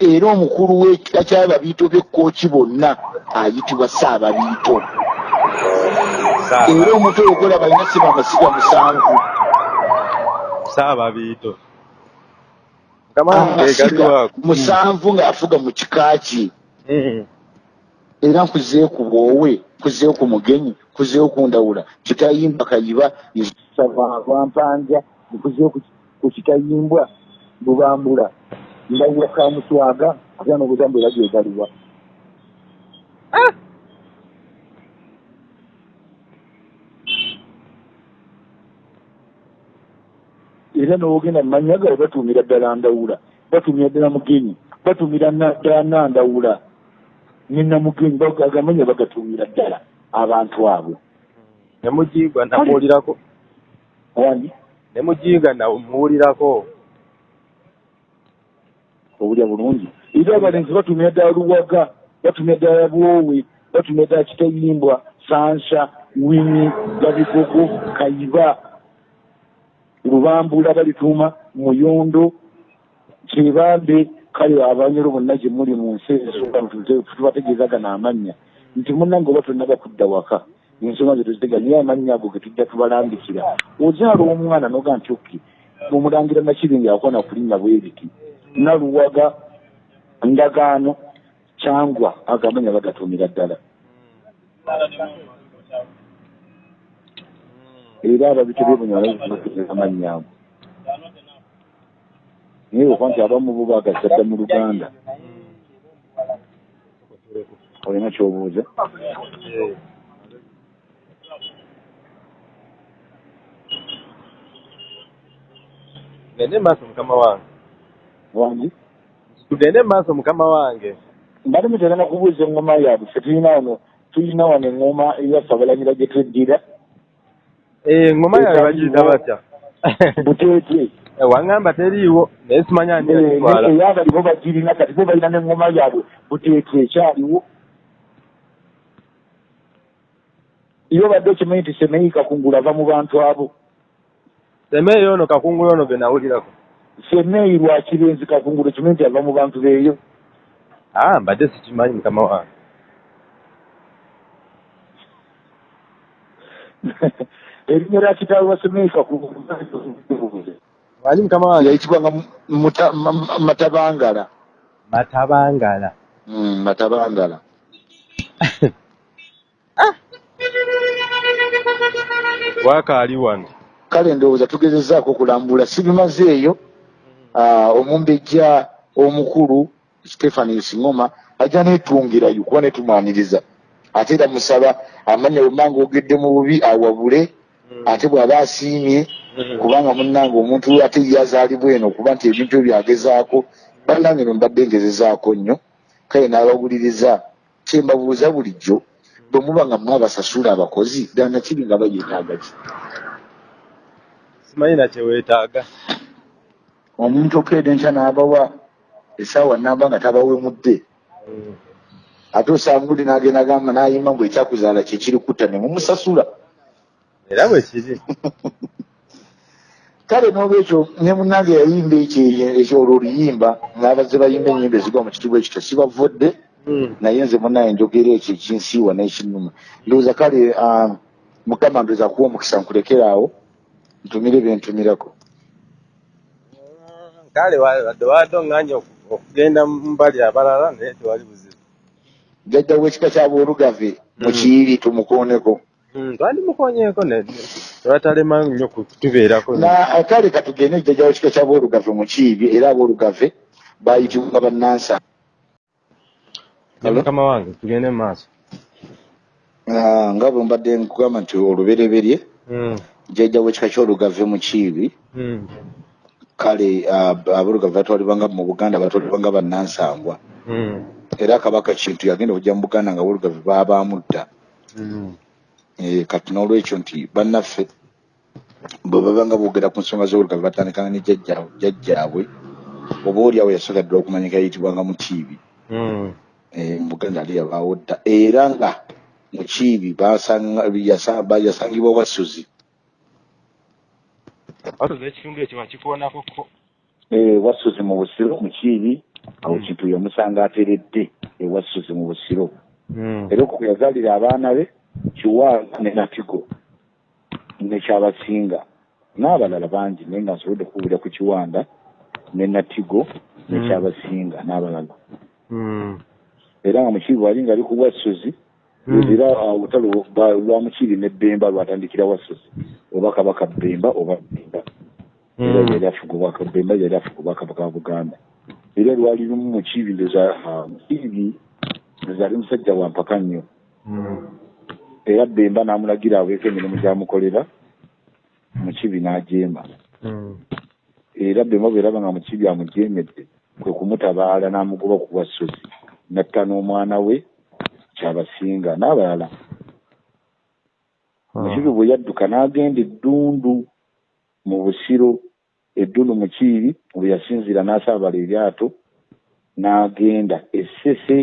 era omukulu w'ekika ky'ababiito b'ekkooki bonna ayitibwa saababiito Saaba. era omutwe ogwola balina siba amasiga musanvu Saababiito. Mukama wange gali amasiga wako. Musanvu ng'afuga mu kika kye Mm. era nkuzeeyo ku bwowe nkuzeeyo ku mugenyi nkuzeeyo ku ndawula. Kitayimbwa kayiba lwampanja nkuzeeyo ku- kitayimbwa lubambula. Ndawula ka muswaga era n'obugambo era gyegaliwa era n'ogenda mu mannya gawe batuumira ddala ndawula batumira ddala mugenyi batumira na- ddala nandawula ne namugenyi agamanya bagatuumira ddala abantu abo Ne mujiigwa namuwulirako. wandi Ne mujiiga namuwulirako. obulya bulungi era abalenzi batumira ddala luwaga batumira ddala bwowe batumira ddala kitayimbwa sansa winyi gabigogo kayiba lubambula balituuma muyondo kyebambe kale abanyolo bonna gye muli mu nsi ezisooka tubategeezagana amannya nti munnange oba tonna bakudda waka. Ensonga ze tuzitega naye amannya ago ge tujja tubalambikira. Ozaala omwana noga nti oki omulangira nakiringa yakona kulinnya bweriti naluwaga ndagaano kyangwa agamanya bagatumira ddala era ababito byebunyalaamanya ago naye okuba nti abamu bo bagasadda mu luganda olina kyobuuza Gende maaso mukama wange. wangi? Tugende maaso mukama wange. mbali mutegana kubuuza eŋŋoma yaabwe fe tulina wano tulina wano eŋŋoma eyaffe abalanyira gye tweddira Eh, ngoma yawe bagiyita batya? buteete Eh, Wangamba teriiwo naye simanya ani yagitwala. eyabali bo bagirina kati bo balina n'eŋŋoma yaabwe buteete ekyaliwo iyo badde okimanyi nti semeyi kakungula ava mu bantu abo Semeeyo ono kakungulu ono ge nawulirako. semeyi lwakirenzi kakungula kimanyi nti ava mu bantu beeyo Ah, mbadde sikimanyi mukama wange. [laughs] erinnya lya kitaawe wa semeyi kakungula Manyi mukama wange Ma- Ma- matabangala. Matabangala. Mm, matabangala. [laughs] Wakaali wano. kale ndowooza tugezezaako okulambula sibimazeeyo ah, omumbejja omukulu stephani singoma ajja netungirayo kuba netumaniriza ate era musaba amanya bwemanga ogedde mu bubi awabule ate bw'aba asiimye kubanga munnange omuntu ate yazaalibwa eno okuba nti ebintu ebyo agezaako. Bannange no mbadde ngezezaako nnyo kale n'abawuliriza. Kyembabuuza bulijjo bwe muba nga mwabasasula abakozi ddala nakiri nga bayeetaaga ki? Simanyi nakyeweetaaga omuntu okeeda enkya n'abawa essaawa namba nga tabawemudde ate osanga uli n'agenda gamba n'ayima mbwe ekyakuzaala kyekiri kutta ne mumusasula era bwe kiri [laughs] kale n'olwekyo ne munnange yayimba ekyo olwo oluyimba ng'abazze bayimba ennyimba ezigwa mu kitiibwa ekityo sibavudde naye nze munaye njogera ekyo ekinsiiwa n'ekinnuma. Ndowooza kale ah, mukama ndowooza kuwa omukisa nkulekera awo ntumire byentumirako kale wadde wadde oŋŋanya oku- okugenda mu mbali abalala naye tewali buzibu. Jjajja w'ekika ky'aboolugave mu kiiri tumukooneko Mm, twandimukonyeeko ne tebatalema nnyo kutubeerako kale katugende jjajja w'ekika ky'aboolugave mu kiibi era aboolugave baayitibwa bannansa. Ne mukama wange tugende mu maaso. Nga bwe mbadde nkugamba nti olubereberye Mm, jjajja w'ekika ky'olugave mu kiibi. Mm, kale aboolugave batwalibwanga mu buganda batwalibwanga bannansangwa mm, era kabaka kintu yagenda okujja mu buganda nga aboolugave baabamudda mm. Kati n'olwekyo nti bannaffe bwe babanga boogera ku nsonga z'obulugave batandikanga ne jjajja- jjajjaabwe oba oli awo yasooka ddala okumanyika yayitibwanga mu kiibi Mm. Eh, mu buganda ali yabaawo dda. Era nga mu kiibi basanga- yasa- ba- yasangibwa watuza ekitundu ekyo bakikoonako ko? Eh, wassuzi mu busiro mu kiibi awo kintu yamusanga ateredde ewassuzi mu busiro. Mm, era okwo kwe yazaalira abaana be kiwanga ne natigo nekyabasinga n'abalala bangi naye nga nsobodde kuwulira ku kiwanda ne natigo nekyabasinga n'abalala. Mm, era nga mukiibi wali nga ali ku wassuzi Mm. era olutalo ba- lwa mukiibi ne bemba lwatandikira wassuzi oba kabaka bemba oba bemba. Era mm. yali afuga obwaka bemba yali afuga obwakabaka wa buganda. Era lwali lumu mukiibi ndoza mukiibi ndoza ali musajja wa mpaka nnyo. Mm. Era bemba n'amulagira aweeko emirimu gyamukolera mukibi n'ajeema Mm. era bemba bweraba nga mukibi amujeemedde kwe kumutabaala n'amugoba ku bwassozi. Natta n'omwana we kyabasinga n'abalala. Mukibi bwe yadduka n'agenda eddundu mu busiro eddundu mukiibi bwe yasinzira n'asaabala eryato n'agenda essese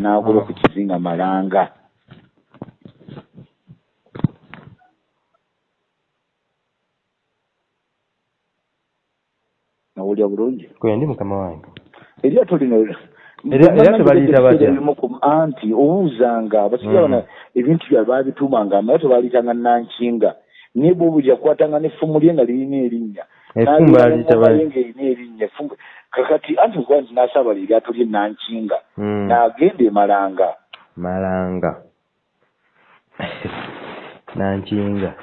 n'agoba ku kizinga malanga nawulya bulungi. Kwe ndi mukama wange. Eryato lino Erya- eryato baliyita batya? Ebimu ku- anti obuuzanga abasajja Mm. bana ebintu bya babitumanga amalyato baaliyitanga nankinga. Naye bwobuuli yakwatanga n'effumu lye nga lirina erinnya. Effumu baliyita N'agenda ba- nga erina erinnya. Kakati anti kuba nti n'asaabala eryato lye nankinga. Mm. n'agenda emalanga malanga. [laughs] Nankinga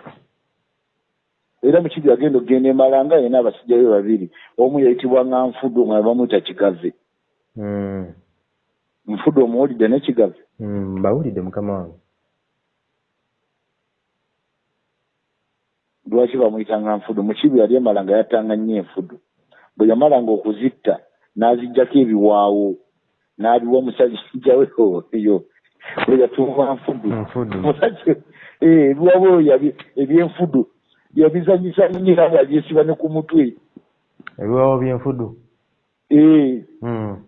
era mukibi yagenda okugenda emalanga yena abasajja be babiri. Omu yayitibwa nga nfudu omulala bamuyita kigave Mm. nfudu omuwulidde ne kigave Mm, mbawulidde mukama wange. Lwaki bamuyitanga nfudu mukibi yali emalanga yattanga nnyo enfudu. Bwe yamalanga okuzitta n'aziggyako ebiwaawo. N'abiwa omusajja we oyo. We yatuuma nfudu. Omusajja eh, ebiwaawo eby'enfudu yabizanyisa nnyo era nga byesiba ne ku mutwe. Ebiwawo byenfudu Eh, Mm.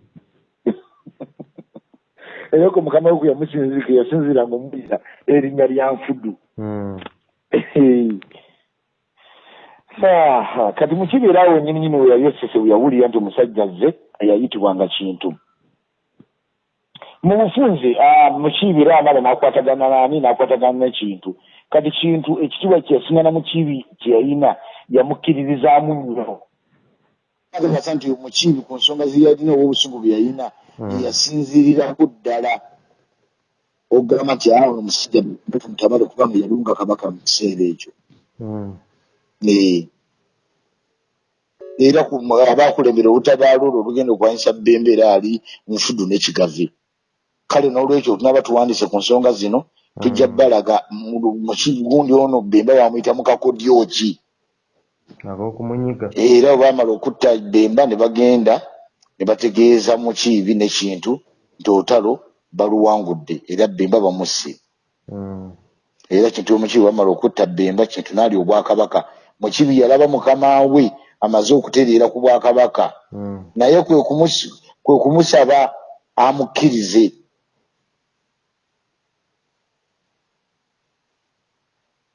[laughs] era ko mukama we kwe yamusinzirika yasinziranga omuyita erinnya lya nfudu. Mm. Ah, kati mukibeera awo nyini nyini we yali esese we yawulira nti omusajja azze yayitibwanga kintu. Mu bufunze ah, mukiibira amala n'akwatagana nani n'akwatagana n'ekintu kati kintu ekitiibwa kyeyasingana mukiibi kye yalina yamukkiririzaamu nnyo agasa nti mukiibi ku nsonga zeyalina oba obusungu bwe yalina Mm. yasinzirirako ddala ogamba nti awo omusajja mutabale kubanga yalunga kabaka mu kiseera ekyo Mm. Eh. era ku- abakulembera olutabaalo olwo olugenda okwanyisa bbembe era ali nfudu n'ekigave kale n'olwekyo tunaba tuwandiise ku nsonga zino tujja Mm. balaga mukigundi ono bemba bamuyita mukakodyoki era bwe baamala okutta bemba ne bagenda ne bategeeza mukiibi n'ekintu nti olutalo baluwangudde era bemba bamusse Mm. era kintu omukiibi bamala okutta bemba kintu n'ali obwakabaka mukiibi yalaba mukama we amaze okutereera ku bwakabaka Mm. naye kwe kumusaba amukkirize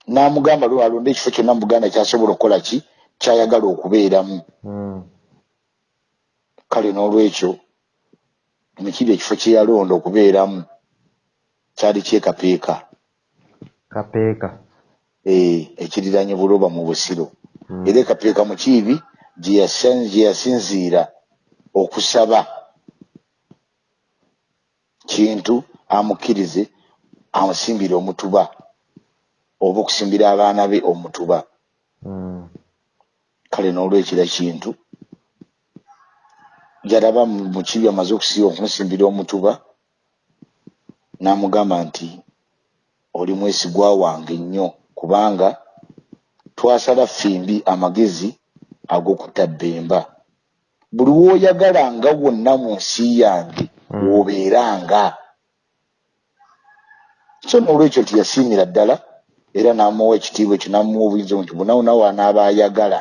n'amugamba lwe alonde ekifo kyonna mu buganda kyasobola okukola ki? Kyayagala okubeeramu. Mm. kale n'olwekyo mukiibi ekifo kye yalonda okubeeramu kyali kyekapeeka. Kapeeka. Eh, ekiriranye buloba mu busiro. Mm. era ekapeeka mukiibi gye yasin- gye yasinziira okusaba kintu amukkirize amusimbire omutuba oba okusimbira abaana be omutuba Mm. kale n'olwekira kintu yalaba mu- mukiibi amaze okusiba okumusimbira omutuba n'amugamba nti oli mwesigwa wange nnyo kubanga twasala ffimbi amagezi ag'okutta bbemba buli w'oyagalanga wonna mu nsi yange Mm. w'obeeranga so n'olwekyo nti yasiimira ddala era n'amuwa ekitiibwa ekyo n'amuwa obuyinza nti bonna wonna w'anaaba ayagala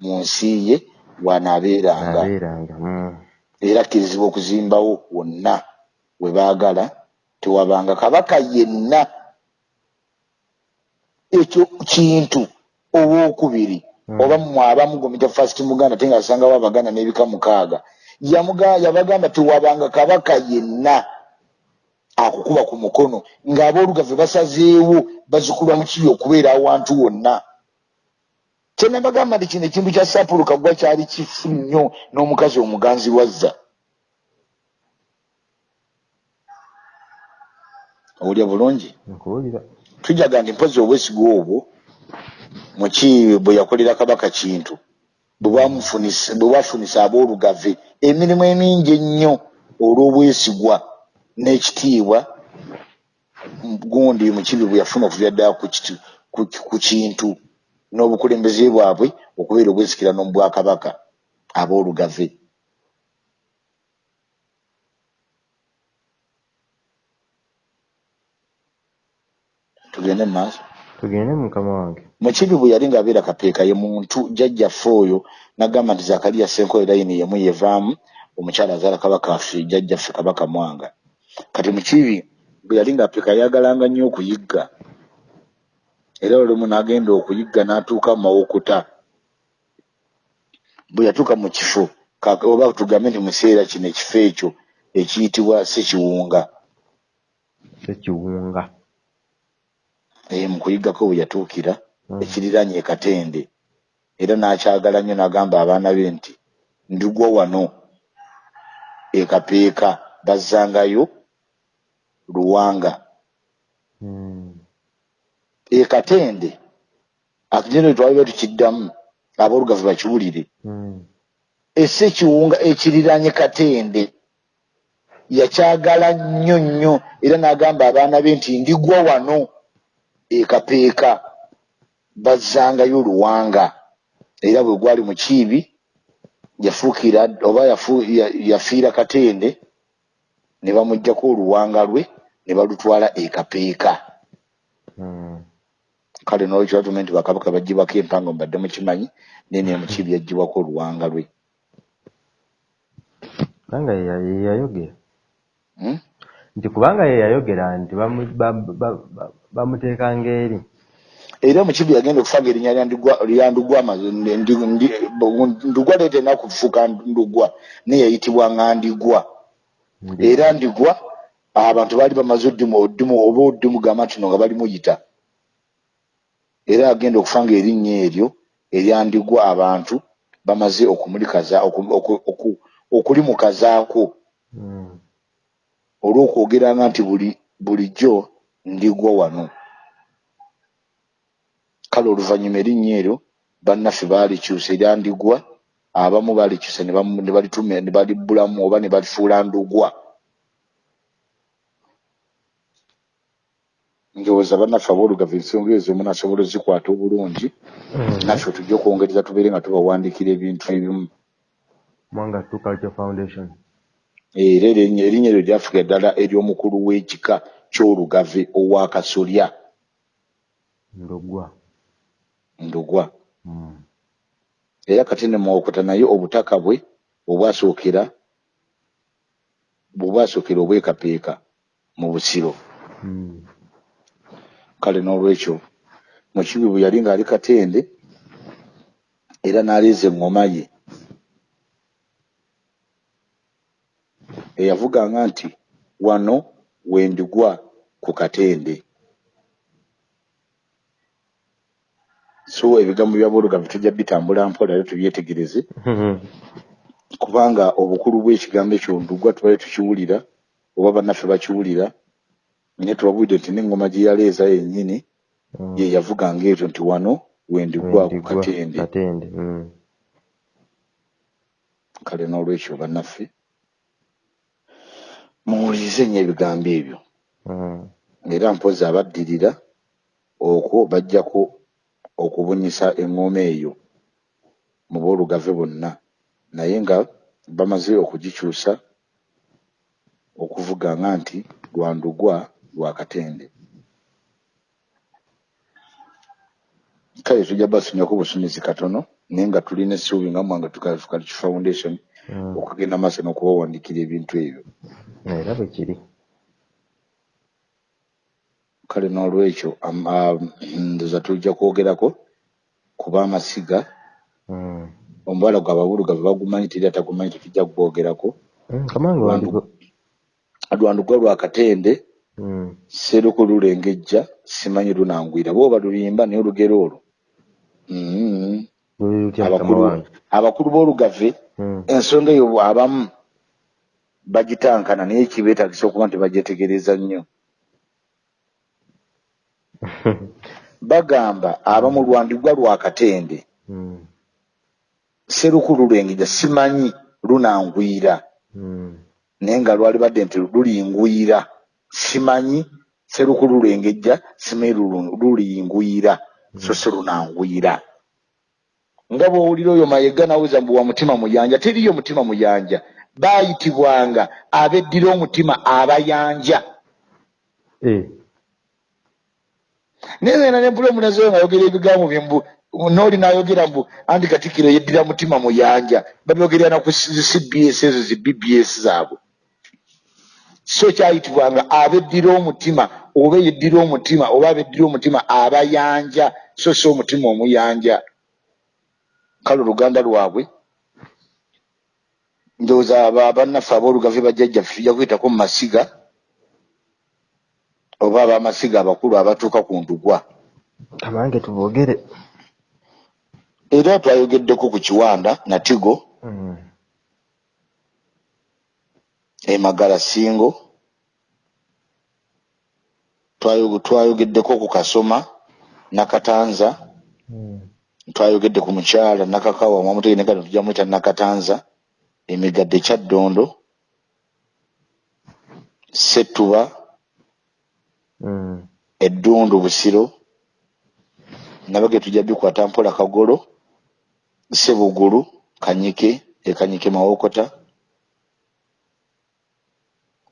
mu nsi ye w'anaabeeranga abeeranga Mm. era akkirizibwa okuzimbawo wonna we baagala tewabanga kabaka yenna ekyo kintu owookubiri Mm. oba mmwe abamu gomita fast muganda ate nga asangawo abaganda n'ebika mukaaga yabagamba tewabanga kabaka yenna akukuba ku mukono ng'aboolugave basazeewo bazikulwa mukibi okubeera awantu wonna. Kyenabagamba nti kino ekintu kya sapulu kaggwa kyali kifu nnyo n'omukazi omuganzi wazza owulya bulungi? Tujaga nti mpozi obwesigwa obwo mukiibi bwe yakolera kabaka kintu bwe bafunisa aboolugave emirimu emingi ennyo olw'obwesigwa n'ekitiibwa gundi mukiibi bwe yafuna okuva ddala ku kintu n'obukulembeze bwabwe okubeera obwesikirano mu bwakabaka aboolugave tugende mu maaso? Tugende mukama wange. Mukibi bwe yali ng'abeera kapeeka ye muntu jjajjaffe oyo n'agamba nti zakaliya senkoyo layini yemu yevaamu omukyala azaala kabaka waffe jjajjaffe kabaka mwanga. Kati mukibi bwe yali ng'apeeka yagalanga nnyo okuyigga. Era olumu n'agenda okuyigga n'atuuka mu mawokota bwe yatuuka mu kifo oba tugambe nti mu kiseera kino ekifo ekyo ekiyitibwa sekiwunga sekiwunga Eh, mu kuyiggako bwe yatuukira Mm. ekiriraanye e katende era n'akyagala nnyo n'agamba abaana be nti ndigwa wano ekapeeka bazzangayo luwanga Mm. ekatende akigendo twaliba tukiddamu aboolugave bakiwulire Mm. esekiwunga ekiriraanye katende yakyagala nnyo nnyo era n'agamba abaana be nti ndigwa wano ekapeeka bazzangayo luwanga era bwe gwali mukiibi yafuukira oba yafu- ya- yafiira katende ne bamuggyako oluwanga lwe ne balutwala ekapeeka Mm. kale nolwekyo batume nti bakabaka baggyibwako empango mbadde mukimanyi naye ne [laughs] mukiibi yaggyibwako oluwanga lwe. Kubanga ye ya- ye yayogera. Hmm? nti kubanga ye yayogera nti bamu- ba- ba- ba- bamuteekanga eri. Era omukibi yagenda okufaga erinnya lya Ndugwa- ndugwa leeta erina kufuuka ndugwa naye yayitibwa ŋŋandigwa Ndi- era ndigwa abantu baali bamaze oddimu oddimu oba oddimu gamba nti no nga balimuyita era agenda okufanga erinnya eryo eryandigwa abantu bamaze okumulikaza oku- oku- oku- okulimukazaako. Mm. olw'okwogeranga nti buli bulijjo ndigwa wano. Kale oluvannyuma erinnya eryo bannaffe baalikyusa eryandigwa abamu balikyusa ne bamu- ne balituma ne balibbulamu oba ne balifuula ndugwa ndowooza bannaffe aboolugave ensonga ezo omu nasobola ozikwata obulungi naffe tujja okwongereza tubeere nga tubawandiikira ebintu ebimu. Mwanga two culture foundation. Era erinnya eryo lyafuga ddala ery'omukulu w'ekika ky'olugave owa kasolya. Ndogwa. Ndugwa Mm. era kati ne mwokota naye obutaka bwe obwasookera bwebwasookera obwekapeeka mu busiro. Mm. Kale n'olwekyo mukibi bwe yali ng'ali katende era n'aleeza eŋŋoma ye eyavuganga nti wano wendigwa ku katende. So ebigambo bya boolugave tujja bitambula mpola era tubyetegereze. Kubanga obukulu bw'ekigambo ekyo ndugwa tubale tukiwulira oba bannaffe bakiwulira naye tubabuulidde nti n'eŋŋoma gye yaleeza yennyini Mm. ye yavuganga ekyo nti wano wendigwa ku Wendigwa, katende katende Mm. kale n'olwekyo bannaffe muwulirize nnyo ebigambo ebyo Mm. era mpozi abaddirira okwo bajjako okubunyisa eŋŋoma eyo mu boolugave bonna naye nga bamaze okugikyusa okuvuganga nti lwandugwa lwa katende. Kale tujja basunyako busunyuzi katono naye nga tulina essuubi nga mwanga tukaliki foundation Mm. okugenda maaso n'okubawandiikira ebintu ebyo. Era bwe kiri. Kale n'olwekyo ndoza tujja kwogerako kuba amasiga Mm. omubala gwe ababulugavu bagumanyi teri atagumanyi tetujja kugwogerako Mm, kamange wandigo lwandugwa lwa katende Mm. seruku lulengejja simanyi lunangwira booba lulimba naye olugero olwo. Luli mukama abakulu wange. abakulu b'olugave Mm. ensonga eyo abamu bagitankana naye kibeetagisa okuba nti bagyetegereza nnyo. [laughs] Bagamba abamu lwandugwa lwa katende. Mm. seruku lulengejja simanyi lunangwira. Naye nga lwali badde nti lulingwira simanyi seruku lulengejja simanyi lulu- lulingwira so si lunangwira nga bw'owulira oyo mayega naweza mbu wa mutima muyanja teriyo mutima muyanja. Baayitibwanga abeddira omutima abayanja. Eh. naye ngenda ne mpula omunazeyo ngayogera ebigambo bye mbu nooli n'ayogera mbu anti katikkiro yeddira mutima muyanja. Babyogerera na ku cbs ezo zi bbs zaabwe so kyayitibwanga abeddira omutima oba yeddira omutima oba abeddira omutima abayanja. So si omutima omuyanja. Kale oluganda lwabwe ndowooza aba- bannaffe aboolugave bajjajjaffe tujja kuyitako mu masiga oba abamasiga abakulu abatuuka ku ndugwa kamange tubogere era twayogeddeko ku kiwanda natigo Mm. Emagala singo. Twayo- twayogeddeko ku kasoma nakatanza. Mm. twayogedde ku mukyala nakakawa mwamutege nekano tujja mwita nakatanza. Emigadde kyaddondo. Settuba. Mm. eddundu busiro. Nabage tujja bikwata mpola kagolo sebugulu kanyike ekanyike mawokota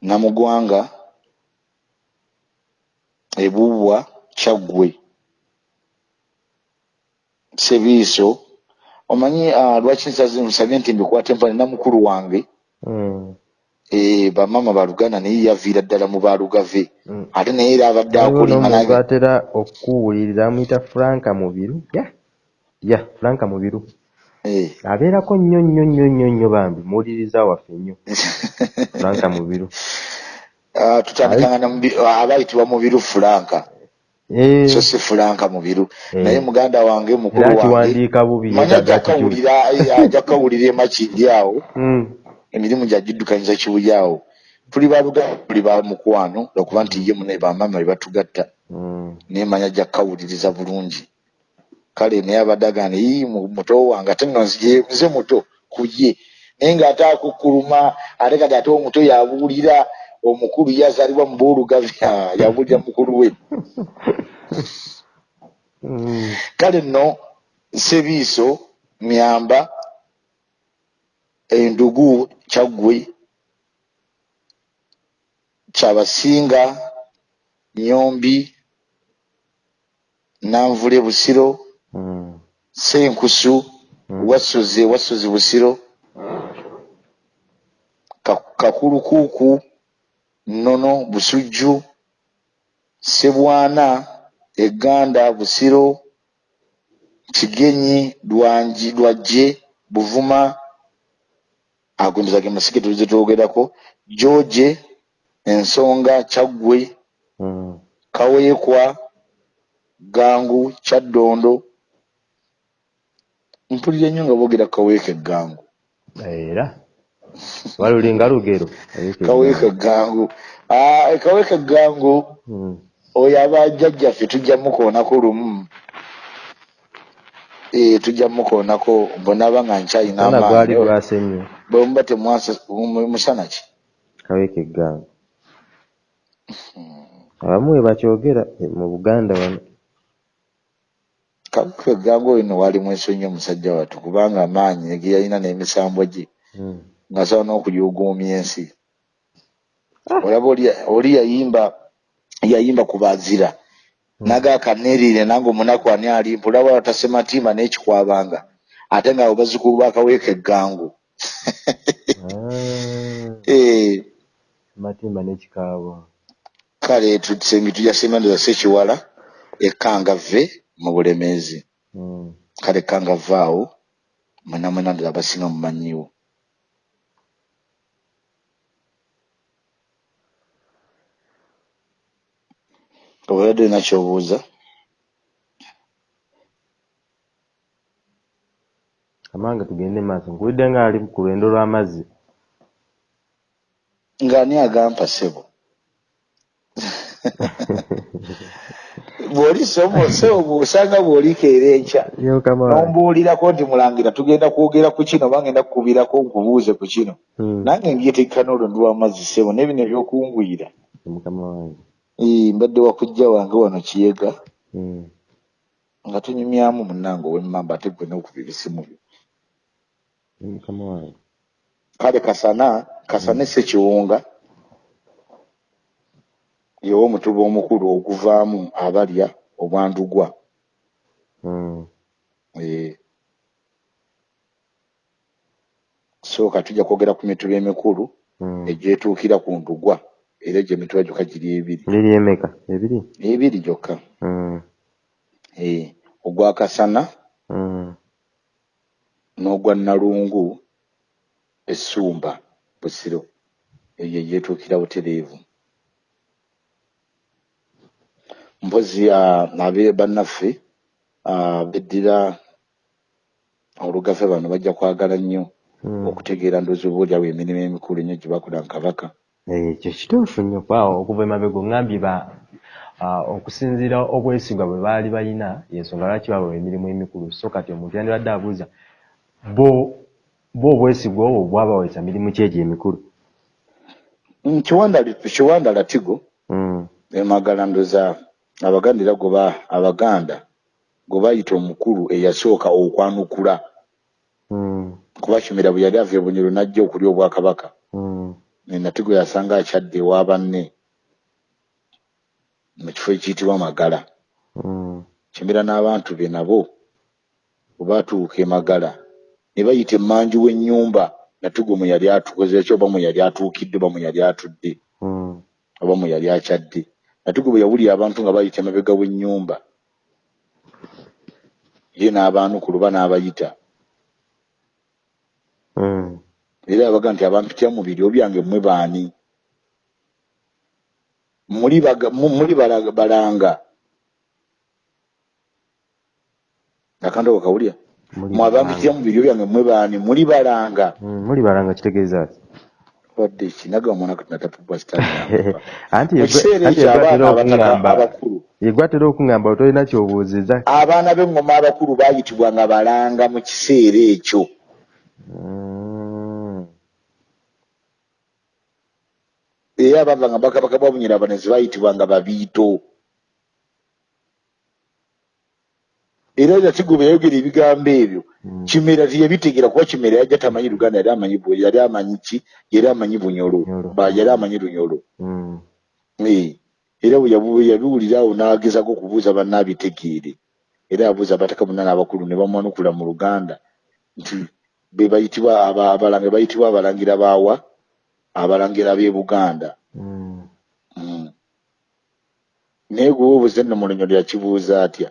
namugwanga ebubwa kyaggwe sebiiso omanyi uh, lwaki nsaze nsabye nti mbikwate mpale namukulu wange Mm. e, bamama baluganda naye yaviira ddala mu balugave Mm. ate naye era abadde waliwo akulima n'omuntu naye atera okukuwulirira amuyita franka mubiru ya ya franka mubiru Eh. Abeerako nnyo nnyo nnyo nnyo nnyo bambi muwuliriza waffe nnyo. [laughs] Franka mubiru Ah, tutandikanga na mubi- abayitibwa mubiru fulanka Eh, so si fulanka mubiru Eh. naye muganda wange mukulu wange kiwandiika bubi manyi yeetaaga ajja kawulira eh, ajja kawulira emakindi awo. Mm. emirimu gyagiddukanyiza kibuyi awo. Tuli baluganda tuli ba mukwano lwakuba nti ye mune bamama be batugatta. Mm. naye manya ajja kukawuliriza bulungi kale naye abadde agamba ii mu- muto wange ate nno nze muto ku ye naye ng'ate akukkuluma ate kati ate omuto yabuulira omukulu ye azaalibwa mu boolugavya [laughs] yabuulira mukulu we Mm. kale nno sebiiso myamba endugu kyaggwe kyabasinga nyombi nanvule busiro Senkusu Mm. wassozi wassozi busiro Ka- kakulukuuku nnono busujju sebwana eganda busiro kigenyi lwanji lwajje buvuma agondoza ge masike tulize twogerako joje ensonga kyaggwe Mm. kaweekwa gangu kyaddondo mpulira nnyo nga boogera kaweeka eggangu. Era? Walulinga lugero. Kaweeka eggangu. Ah, kaweeka eggangu Mm. oyo abajjajjaffe tujja mukoonako lumu. Eh, tujja mukoonako mbonaba nga nkyayina Musana gwali amaanyi gwase nnyo. Bwemuba temwasa mu- musana ki? Kaweeka eggango abamu we bakyogera eh, mu buganda wano kaweeka eggangu oyo no walimu ensonyi omusajja wattu kubanga amaanyi ge yalina n'emisambwa gye Mm. ng'asobola n'okulyuguumya ensi. Olaba oli oli yayimba yayimba ku bazira nagakaneerire nange omunaku ani ali mpulaba watasematimba n'ekikwabanga ate nga abo bazzukulu bakaweeka eggangu. Ah, [laughs] Eh, matimba n'ekikaabo. Kale tusengi tujasemanduza sekiwala ekangave mu bulemeezi. Mm. kale ekangave awo mwena mwena ndala abasinga mumanyiwo obadde olina kyobuuza amange tugende maaso. Nkuwulidde nga ali ku lwendo lw'amazzi. Ng'ani agampa ssebo [laughs] bw'oli somo ssebo bw'osanga bw'olikeera enkya. Nombuulirako nti mulangira tugenda kwogera ku kino oba ngenda kukubirako nkubuuze ku kino. Mm. nange mbyetegeka n'olwendo lw'amazzi ssebo n'ebino ebyokungwira. Mbadde wakujja wange wano kiyega. Mm. nga tunyumyamu munnange ow'emmamba ate gwe n'okuba ebisimu byo mukama wange kale kasana kasana esekiwunga yewo omutuba omukulu oguvaamu abalya obwandugwa Mm. Eh. sooka tujja kwogera ku mituba emikulu Mm. egyetuukira ku ndugwa era egyo emituba gyokka giri ebiri liri emeka ebiri ebiri gyokka Mm. Eh, ogwa kasana Mm. n'ogwa nalungu essumba busiro eyo egyetuukira butereevu mpozi ah, abe bannaffe ah, beddira olugafe bano bajja kwagala nnyo Mm. okutegeera ndoozi oba oliawo emirimu emikulu ennyo gye bakola mu kabaka. Ekyo kituufu nnyo paawo okuva emabega oŋŋambye ba okusinziira obwesigwa bwe baali balina yensonga lwaki babawa emirimu emikulu? So kati omuntu yandibadde abuuza bo bo obwesigwa obwo bwabawesa mirimu ki egyo emikulu? Mm, kiwanda kiwanda latigo Mm, emagala ndooza abaganda era goba abaganda gwe bayita omukulu eyasooka okwanukula. Mm, kuba kimera bwe yali ava ebunyoro n'ajja okulya obwakabaka. Mm, natigo yasanga akyadde ewa banne mu kifo ekiyitibwa magala. Mm, kimera n'abantu be nabo bwe baatuuka emagala ne bayita emmanju w'ennyumba. Natigo mwe yali atukoze ki oba mwe yali atuukidde oba mwe yali atudde mm, oba mwe yali akyadde natigo bwe yawulira abantu nga bayita emabega w'ennyumba. Ye n'abaanukulu ba n'abayita. Mm. era yabaga nti abampitira mu biryo byange mmwe baani? Muli baga- mu- muli bala- balanga. Akandoko kawulya mwe abampitira mu biryo byange mmwe baani? Muli balanga. Mm, muli balanga kitegeeza ki badde ekinaga omwana natatuba kitanmukiseera [laughs] ekyo abakulu. yegwatera okuŋamba tolina kyobuuziza abaana b'engoma abakulu baayitibwanga balanga mu kiseera ekyo. Mm. Era abava nga bakabaka bwa bunyirabane ze baayitibwanga babiito era natigo bwe yayogera ebigambo ebyo Mm. kimera teyabitegeera kuba kimera yajja tamanyi luganda yali amanyi bwe yali amanyi ki yali amanyi bunyolo. Ba- yali amanyi lunyolo Mm. Eh, era bwe yabiwulira awo n'agezako okubuuza banna abitegeere era abuuza abataka bonna n'abakulu ne bamwanukula mu luganda nti be bayitibwa aba- abalangira bayitibwa abalangira baawa abalangira b'e buganda Mm. Mm. naye gwe wobuze nno mu lunyolo yakibuuza atya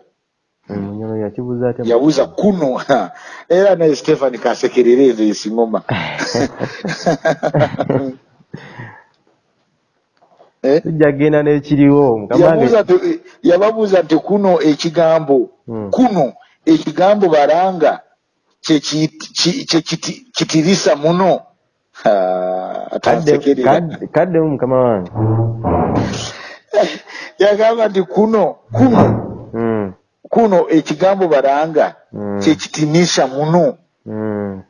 Munyolo yakibuuza atya? Yabuuza kuno [laughs] era naye stephan kasekerera ezo esingoma [laughs] Eh? Tujja kgenda n'ekiriwo yababuuza nti kuno ekigambo Mm. kuno ekigambo balanga kye kiti- ki- kye kiti- kitirisa muno kaddemu mukama wange. yagamba nti kuno kuno Mm. Kuno ekigambo balanga Mm. kyekitinisha muno Mm.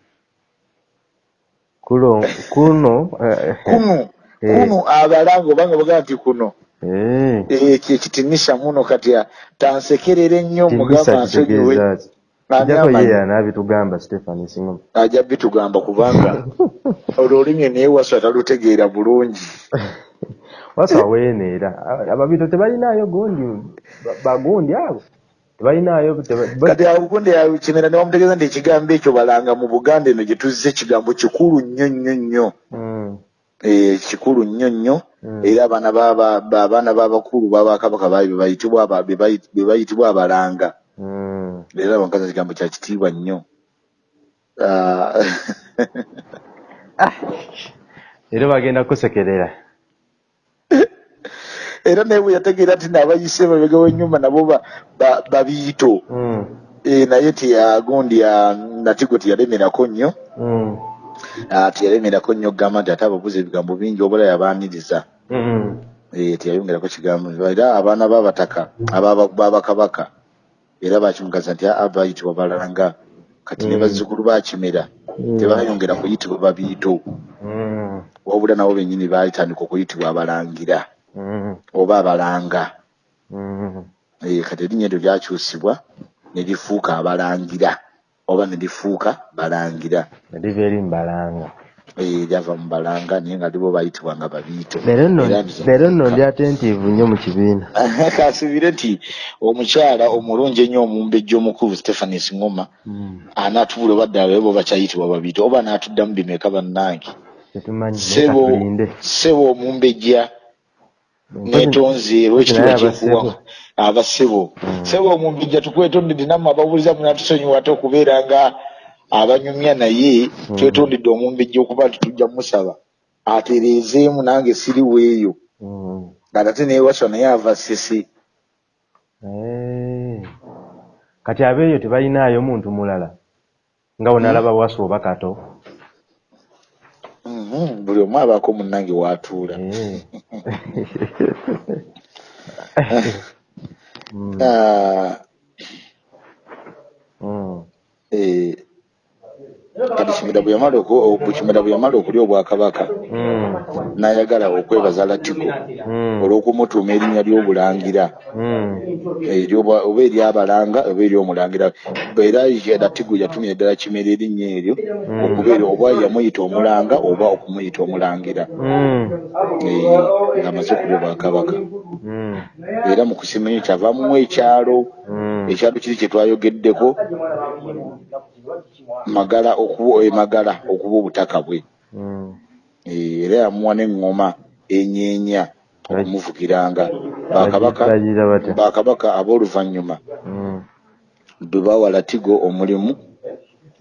Kulo kuno eh, kuno Eh. kuno abalanga obanga bagamba nti kuno eh eh, kyekitinisha muno kati ah, tansekerera ennyo mugamba timbisa nsonyiwe kitegeeza ki? Ani Kijjako amanyi? ye anaabitugamba Stephen Singoma. ajja bitugamba kubanga olwo olulimi naye waswa talutegeera bulungi Wasa weeneera. Ababito tebalinaayo gundi ba- bagundi abo. Kati abukunde kimera ne bamutegeeza nti ekigambo ekyo balanga mu buganda eno gye tuzze ekigambo kikulu nnyo nnyo nnyo Mm. Eh, kikulu nnyo nnyo Mm. era abaana baba- ba- abaana b'abakulu b'abakabaka be bayitibwa abalanga Mm. era bankaza kigambo kya kitiibwa nnyo Ah, [laughs] Era bagenda kusekerera. Era naye bwe yategeera nti naabayise mabega w'ennyumba nabo ba- ba- babiito Mm. Eh, naye tiyagundi natigo tiyalemerako nnyo Mm. Ah, tiyalemerako nnyo okugamba nti ate ababuuza ebigambo bingi obula yabaaniriza Mm. Eh, tiyayongerako kigambo era abaana b'abataka b'abakabaka era bakimugaza nti aa bayitibwa balanga kati ne bazzukulu bakimera tebayongera kuyitibwa babiito wabula nabo bennyini baalitandika okuyitibwa abalangira. Oba abalanga. Mm. Eh, kati erinnya eryo lyakyusibwa ne lifuuka abalangira. Oba ne lifuuka balangira. Liva eri mbalanga. Eh, lyava mu balanga naye nga libo bayitibwanga babiito. Leero nno ndi attentive nnyo mu kibiina. [laughs] kasibire nti omukyala omulungi ennyo omumbejja omukulu stephanis ngoma Mm. anaatubula oba ddala bo bakyayitibwa babiito. Oba anaatuddamu bimeka bannange. Sebo omumbejja Netonzi kikuwa abasebo. abasebo Mm. sebo omumbejja tukwetonedde nammwe ababuuliza munatusonyiwa ate okubeera nga abanyumya naye Mm. twetondedde omumbejja okuba nti tujja musaba atereezeemu nange siriweeyo Mm. ng'ate naye waswa naye ava sese Eh. Kati abeeyo tebalinaayo muntu mulala nga bw'onalaba Wasu oba Kato. Mhm, buli omu abaako munnange w'atuula [laughs] Eh. Mm. Ah, Mm. eh, kati kimera bwe yamala okulya obwakabaka Mm. n'ayagala okwebaza latigo Mm. olw'okumutuuma erinnya ly'obulangira. Mm. ery'obwa- oba ery'abalanga oba ery'omulangira. Era latigo yatumya ddala kimera erinnya eryo okubeera oba yamuyita omulanga oba okumuyita omulangira. Ng'amaze okuba obwakabaka. Era mu kusimanyo kyavaamumu ekyalo ekyalo kiri kye twayogeddeko magala okuba emagala okuba obutaka bwe Mm. Eh, era yamuwa n'eŋŋoma enyeenya okumuvugiranga bakabaka ab'oluvannyuma Mm. bwe bawa latigo omulimu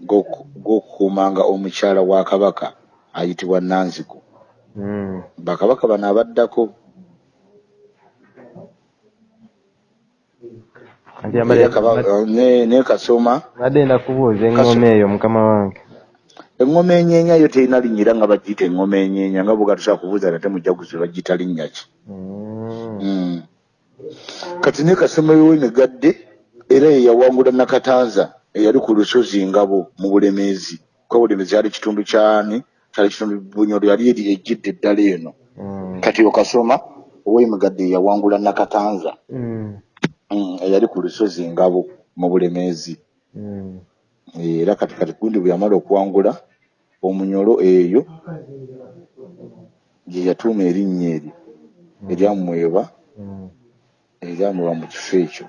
gw'oku- gw'okukuumanga omukyala wa kabaka ayitibwa nanzigo Mm. bakabaka bano abaddako Kati era amale- Kaba- ne ne kasoma Mbadde ndakubuuza eŋŋoma eyo mukama wange. eŋŋoma enyeenya yo terina linnya era nga bagiyita eŋŋoma enyeenya nga bwe gatusobola kubuuza nate mujaguzi bagiyita linnya ki Mm. Mm. kati ne kasoma w'emigadde era ye yawangula nakatanza eyali ku lusozi ngabo mu bulemeezi kuba bulemeezi yali kitundu kyani kyali kitundu bunyolo yali eri ejjidde eddala eno Mm. kati okasoma ow'emigadde yawangula nakatanza Mm. Mm, eyali ku lusozi ngabo mu bulemeezi Mm. era kati kati gundi bwe yamala okuwangula omunyolo eyo gye yatuuma erinnya eryo eryamwewa Mm. eryamwewa mu kifo ekyo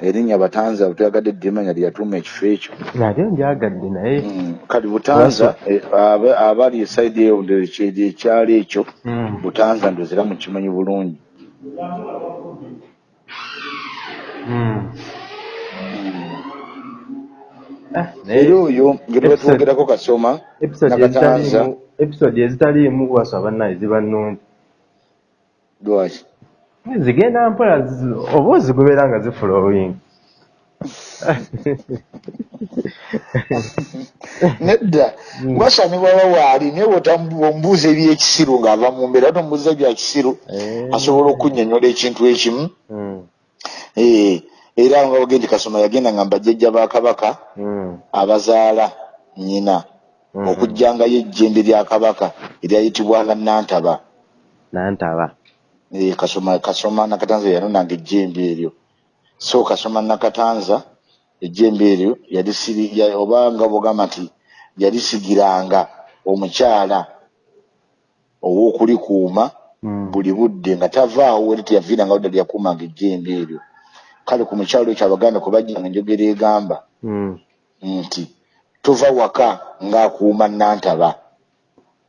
erinnya batanza butyagadde ddimanya lye yatuuma ekifo ekyo. Nate njyagadde naye. Mm, kati butanza eh, aba- abali esaidi eyo ekyalo ekyo Mm. butanza ndozera mukimanyi bulungi. Mm. Ah, era naye oyo nge tuba Episode- twogerako kasoma episode nakatanza episode ezitaliimu bwaswa bannaye ziba nnungi. Lwaki zigenda mpola oba ozigobera nga zifulowing nedda wasanibwa wawaali naye bwombuuza ebyekisiru ng'ava mu mbeera tomubuuza bya kisiru Eh. asobola okunyonyola ekintu ekimu Mm. Eh, era nga bagende kasoma yagenda nga mbajjajja ba kabaka Mm. abazaala nnyina Mhm. okujjangayo ejjembe lya kabaka eryayitibwanga nantaba nantaba Eh, kasoma kasoma nakatanza yanonanga ejjembe eryo so kasoma nakatanza ejjembe eryo yalisiri ya- obanga bogamba nti yalisigiranga omukyala ow'okulikuuma Mm. buli budde nga tavaawo eri teyaviiranga wadde lyakuumanga ejjembe eryo kale ku mukyalo ekyo abaganda kwe bajjanga enjogera egamba Mm. nti tova waka ng'akuuma nantaba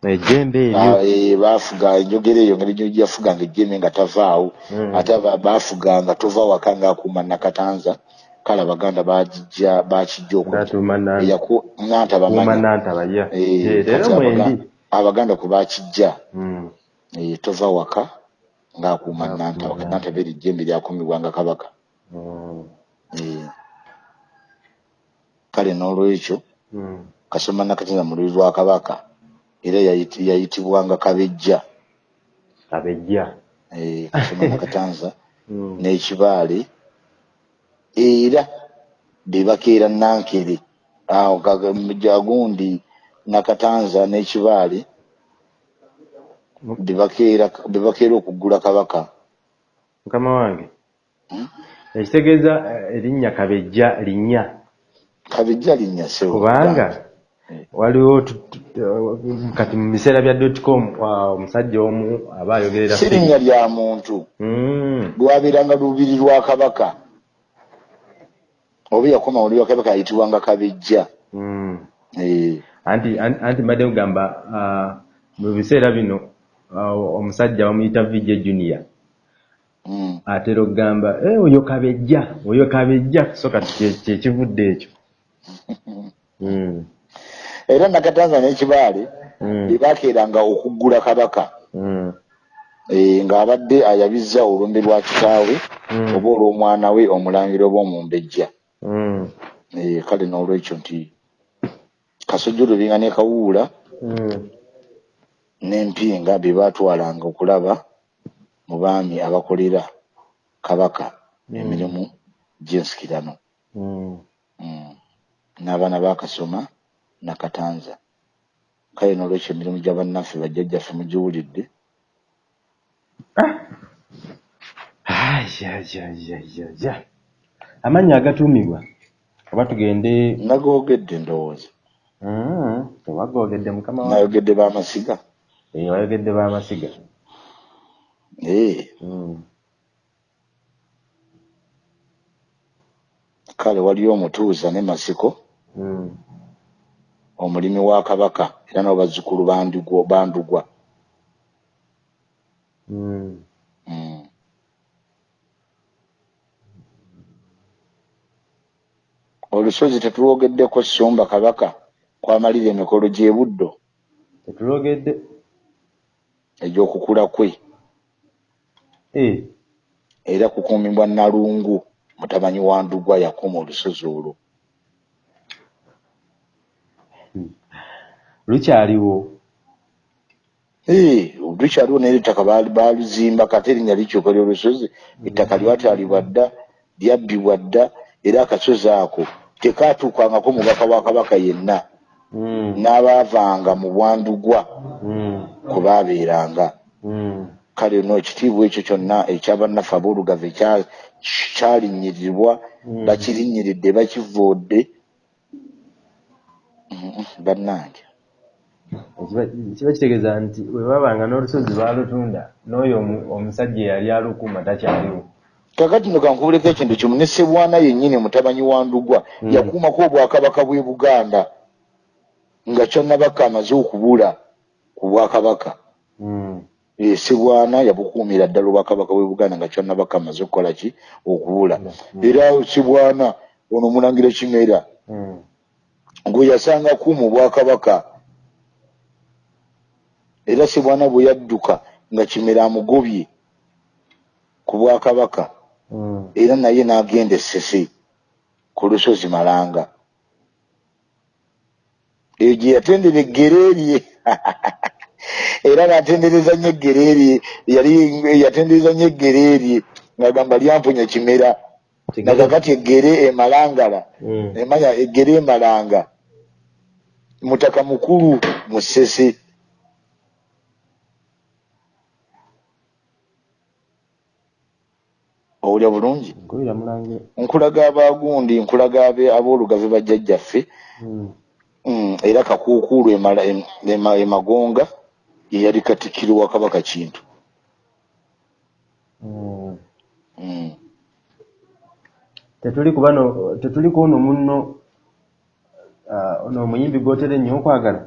ejjembe eryo eh, baafuga enjogera eyo ngeri gye yafuganga ejjembe nga tavaawo Mm. ate baafuganga tova waka ng'akuuma nakatanza kale abaganda bagijja bakijja manya nantaba ya Eh, Eh, kati leero mwendi Abaga- abaganda kwe bakijja Mm. eh, tova waka ng'akuuma Ng'akuuma nantaba kati nantaba. nantaba eri ejjembe lyakumibwanga kabaka Mm. Eh. kale n'olwekyo Mm. kasoma nakatanza mululi lwa kabaka era yayiti- yayitibwanga kabejja. Abejja Eh, kasoma nakatanza [laughs] Mm. n'ekibaale. Era bebakeera nankere. Awo jagundi nakatanza n'ekibaale bebakeera bebakeera okuggula kabaka. Mukama wange. Hmm? ekitegeeza eh, erinnya kabejja linnya. Kabejja linnya sewo kubanga. Waliwo kati mu biseera bya dotcom wa- omusajja omu aba ayogerera si linnya lya muntu Mm. lwabeeranga lubiri lwa kabaka oba yakoma oli wa kabaka ayitibwanga kabejja Mm. Eh, anti an- anti mbadde kugamba ah, mu biseera bino ah, omusajja bamuyita vije junior mm. atera okugamba "Eh, oyo kabejja oyo kabejja so kati kye- kyekivudde ekyo. [laughs] era nakatanza n'ekibaale Mm. bebakeeranga okuggula kabaka Mm. Eh, ng'abadde ayabizza olumbe lwa kitaawe Mm. oba olw'omwana we omulangira oba omumbejja Mm. Eh, kale n'olwekyo nti kasojjolo binga ne kawuula Mm. n'empinga bye baatwalanga okulaba mu baami abakolera kabaka emirimu gy'ensikirano Mm. Mm. n'abaana bakasoma nakatanza. Kale n'olwekyo emirimu gya bannaffe bajjajjaffe mugiwulidde. Ajajajajaja amannya agatuumibwa? Oba tugende? Nagoogedde ndowooza. Mm, tewagoogedde mukama nayogedde b'amasiga Eh, wayogedde b'amasiga Eh, Mm. kale waliyo omutuuza ne masiko. Mm. Omulimi wa kabaka era nabo bazzukulu bandugwa bandugwa Mm. Mm. olusozi tetulwogeddeko ssumba kabaka kwamalira emikolo gy'e buddo. Tetulogedde egy'okukula kwe. Eh, era kukuumibwa nalungu mutabanyi wa ndugwa yakuma olusozi olwo lukyaliwo lukyaliwo naye ettaka baaluzimba kate erinnya likyuka ly'olusozi ettaka lyatwalibwa dda lyabbibwa dda era akasozi ako tekaatuukangako mubaka wa kabaka yenna Mm. n'abaavanga mu bwandugwa Mm. kwe baabeeranga Mm. kale no ekitiibwa ekyo kyonna ekyabannaffe kyalinyirirwa Mm. bakirinyiridde bakivoodde bannange Ekiba- kiba kitegeeza nti bwe babanga n'olusozi baalutunda n'oyo omu- omusajja eyali alukuuma takyaliwo kakati no kankubuleko ekintu kimu ne ssebwana yennyini mutabanyi wa ndugwa Mm. yakuumako obwakabaka bw'e buganda nga kyannabaka amaze okubula ku bwakabaka Mm. Eh, ssebwana yabukuumira ddala obwakabaka bw'e buganda nga kyannabaka amaze okukola ki okubula Mm. era ssebwana ono omulangira kimera. Gwe yasanga kuuma obwakabaka era ssebwana bwe yadduka nga kimera amugobye ku bwakabaka Mm. era naye n'agenda essese ku lusozi malanga eyo gye yatendera eggere lye [laughs] era ng'atendereza nnyo eggere lye yali yatendereza nnyo eggere lye ng'agamba lyampunya kimera nga kakati eggere emalangala Mm. emanya eggere emalanga mutaka mukulu mu ssese owulya bulungi nkulaga abagundi nkulaga aboolugave bajjajjaffe Mm. Mm, era kakuukuulu emala- em- ema- emagonga ye yali katikkiro wa kabaka kintu Mm. Mm. Tetuli ku ono munno ono omuyimbi gwotera ennyo okwagala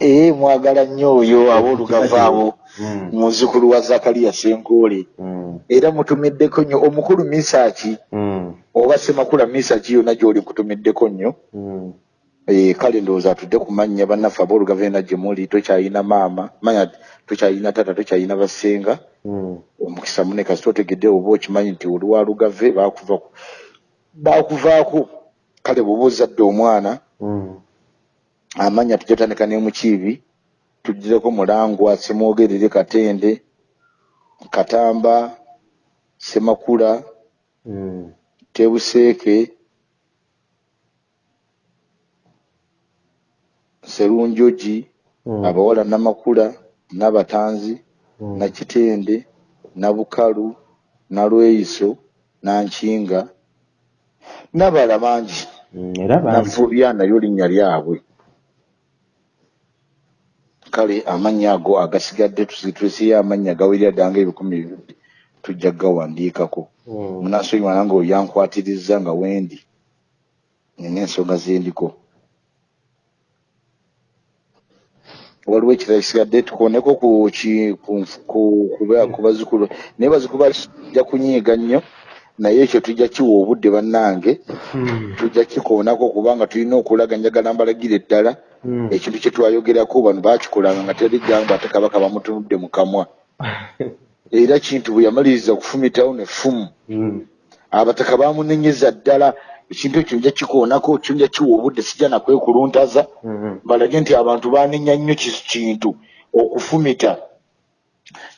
ee mwagala nnyo oyo aboolugave abo Mm. muzzukulu wa zakaliya senkoole Mm. era mutumiddeko nnyo omukulu misaaki Mm. oba semakula misaaki yonna gy'oli nkutumiddeko nnyo. Eh, kale ndowooza atudde ku mannya bannaffe aboolugave ena gye muli tokyayina maama manya tokyayina tata tokyayina basenga. Omukisa mune kasita otegedde oba okimanyi nti oli wa lugave baakuva ku- baakuvaako kale bw'oba ozadde omwana amanya tujatandika ne mukiibi tugireko mulangwa semwogerere katende katamba semakula tebuseeke serunjogi Mm. abawala namakula nabatanzi. Nakitende nabukalu nalweyiso nankinga nabala bangi. Mm. era bangi. navubya nayo linnya lyabwe. Kale amannya ago agasigadde tusitusiyo amannya gawerera ddanga ebikumi bibiri tujja gawandiikako. Mm. munasonyiwa nange oyo yankwatiriza nga wendi. Nina ensonga zendiko waliwo ekirala kisigadde tukoneko ku ki- ku- ku- ku ba- ku bazukulu naye bazukulu bajja kunyiiga nnyo naye ekyo tujja kiwa obudde bannange Mm. tujja kikoonako kubanga tulina okulaga njagala mbalagira eddala Mm. ekintu kye twayogerako bano baakikolanga nga teri gamba ate kabaka bamutunudde mu kamwa [laughs] era kintu bwe yamaliriza okufumitawo nefumu Mm. abataka bamunenyeza ddala ekintu ekyo nja kikoonako kyo nja kiwa obudde sijja nakwekuluntaza Mm. balage nti abantu banenya nnyo ki- kintu. Okufumita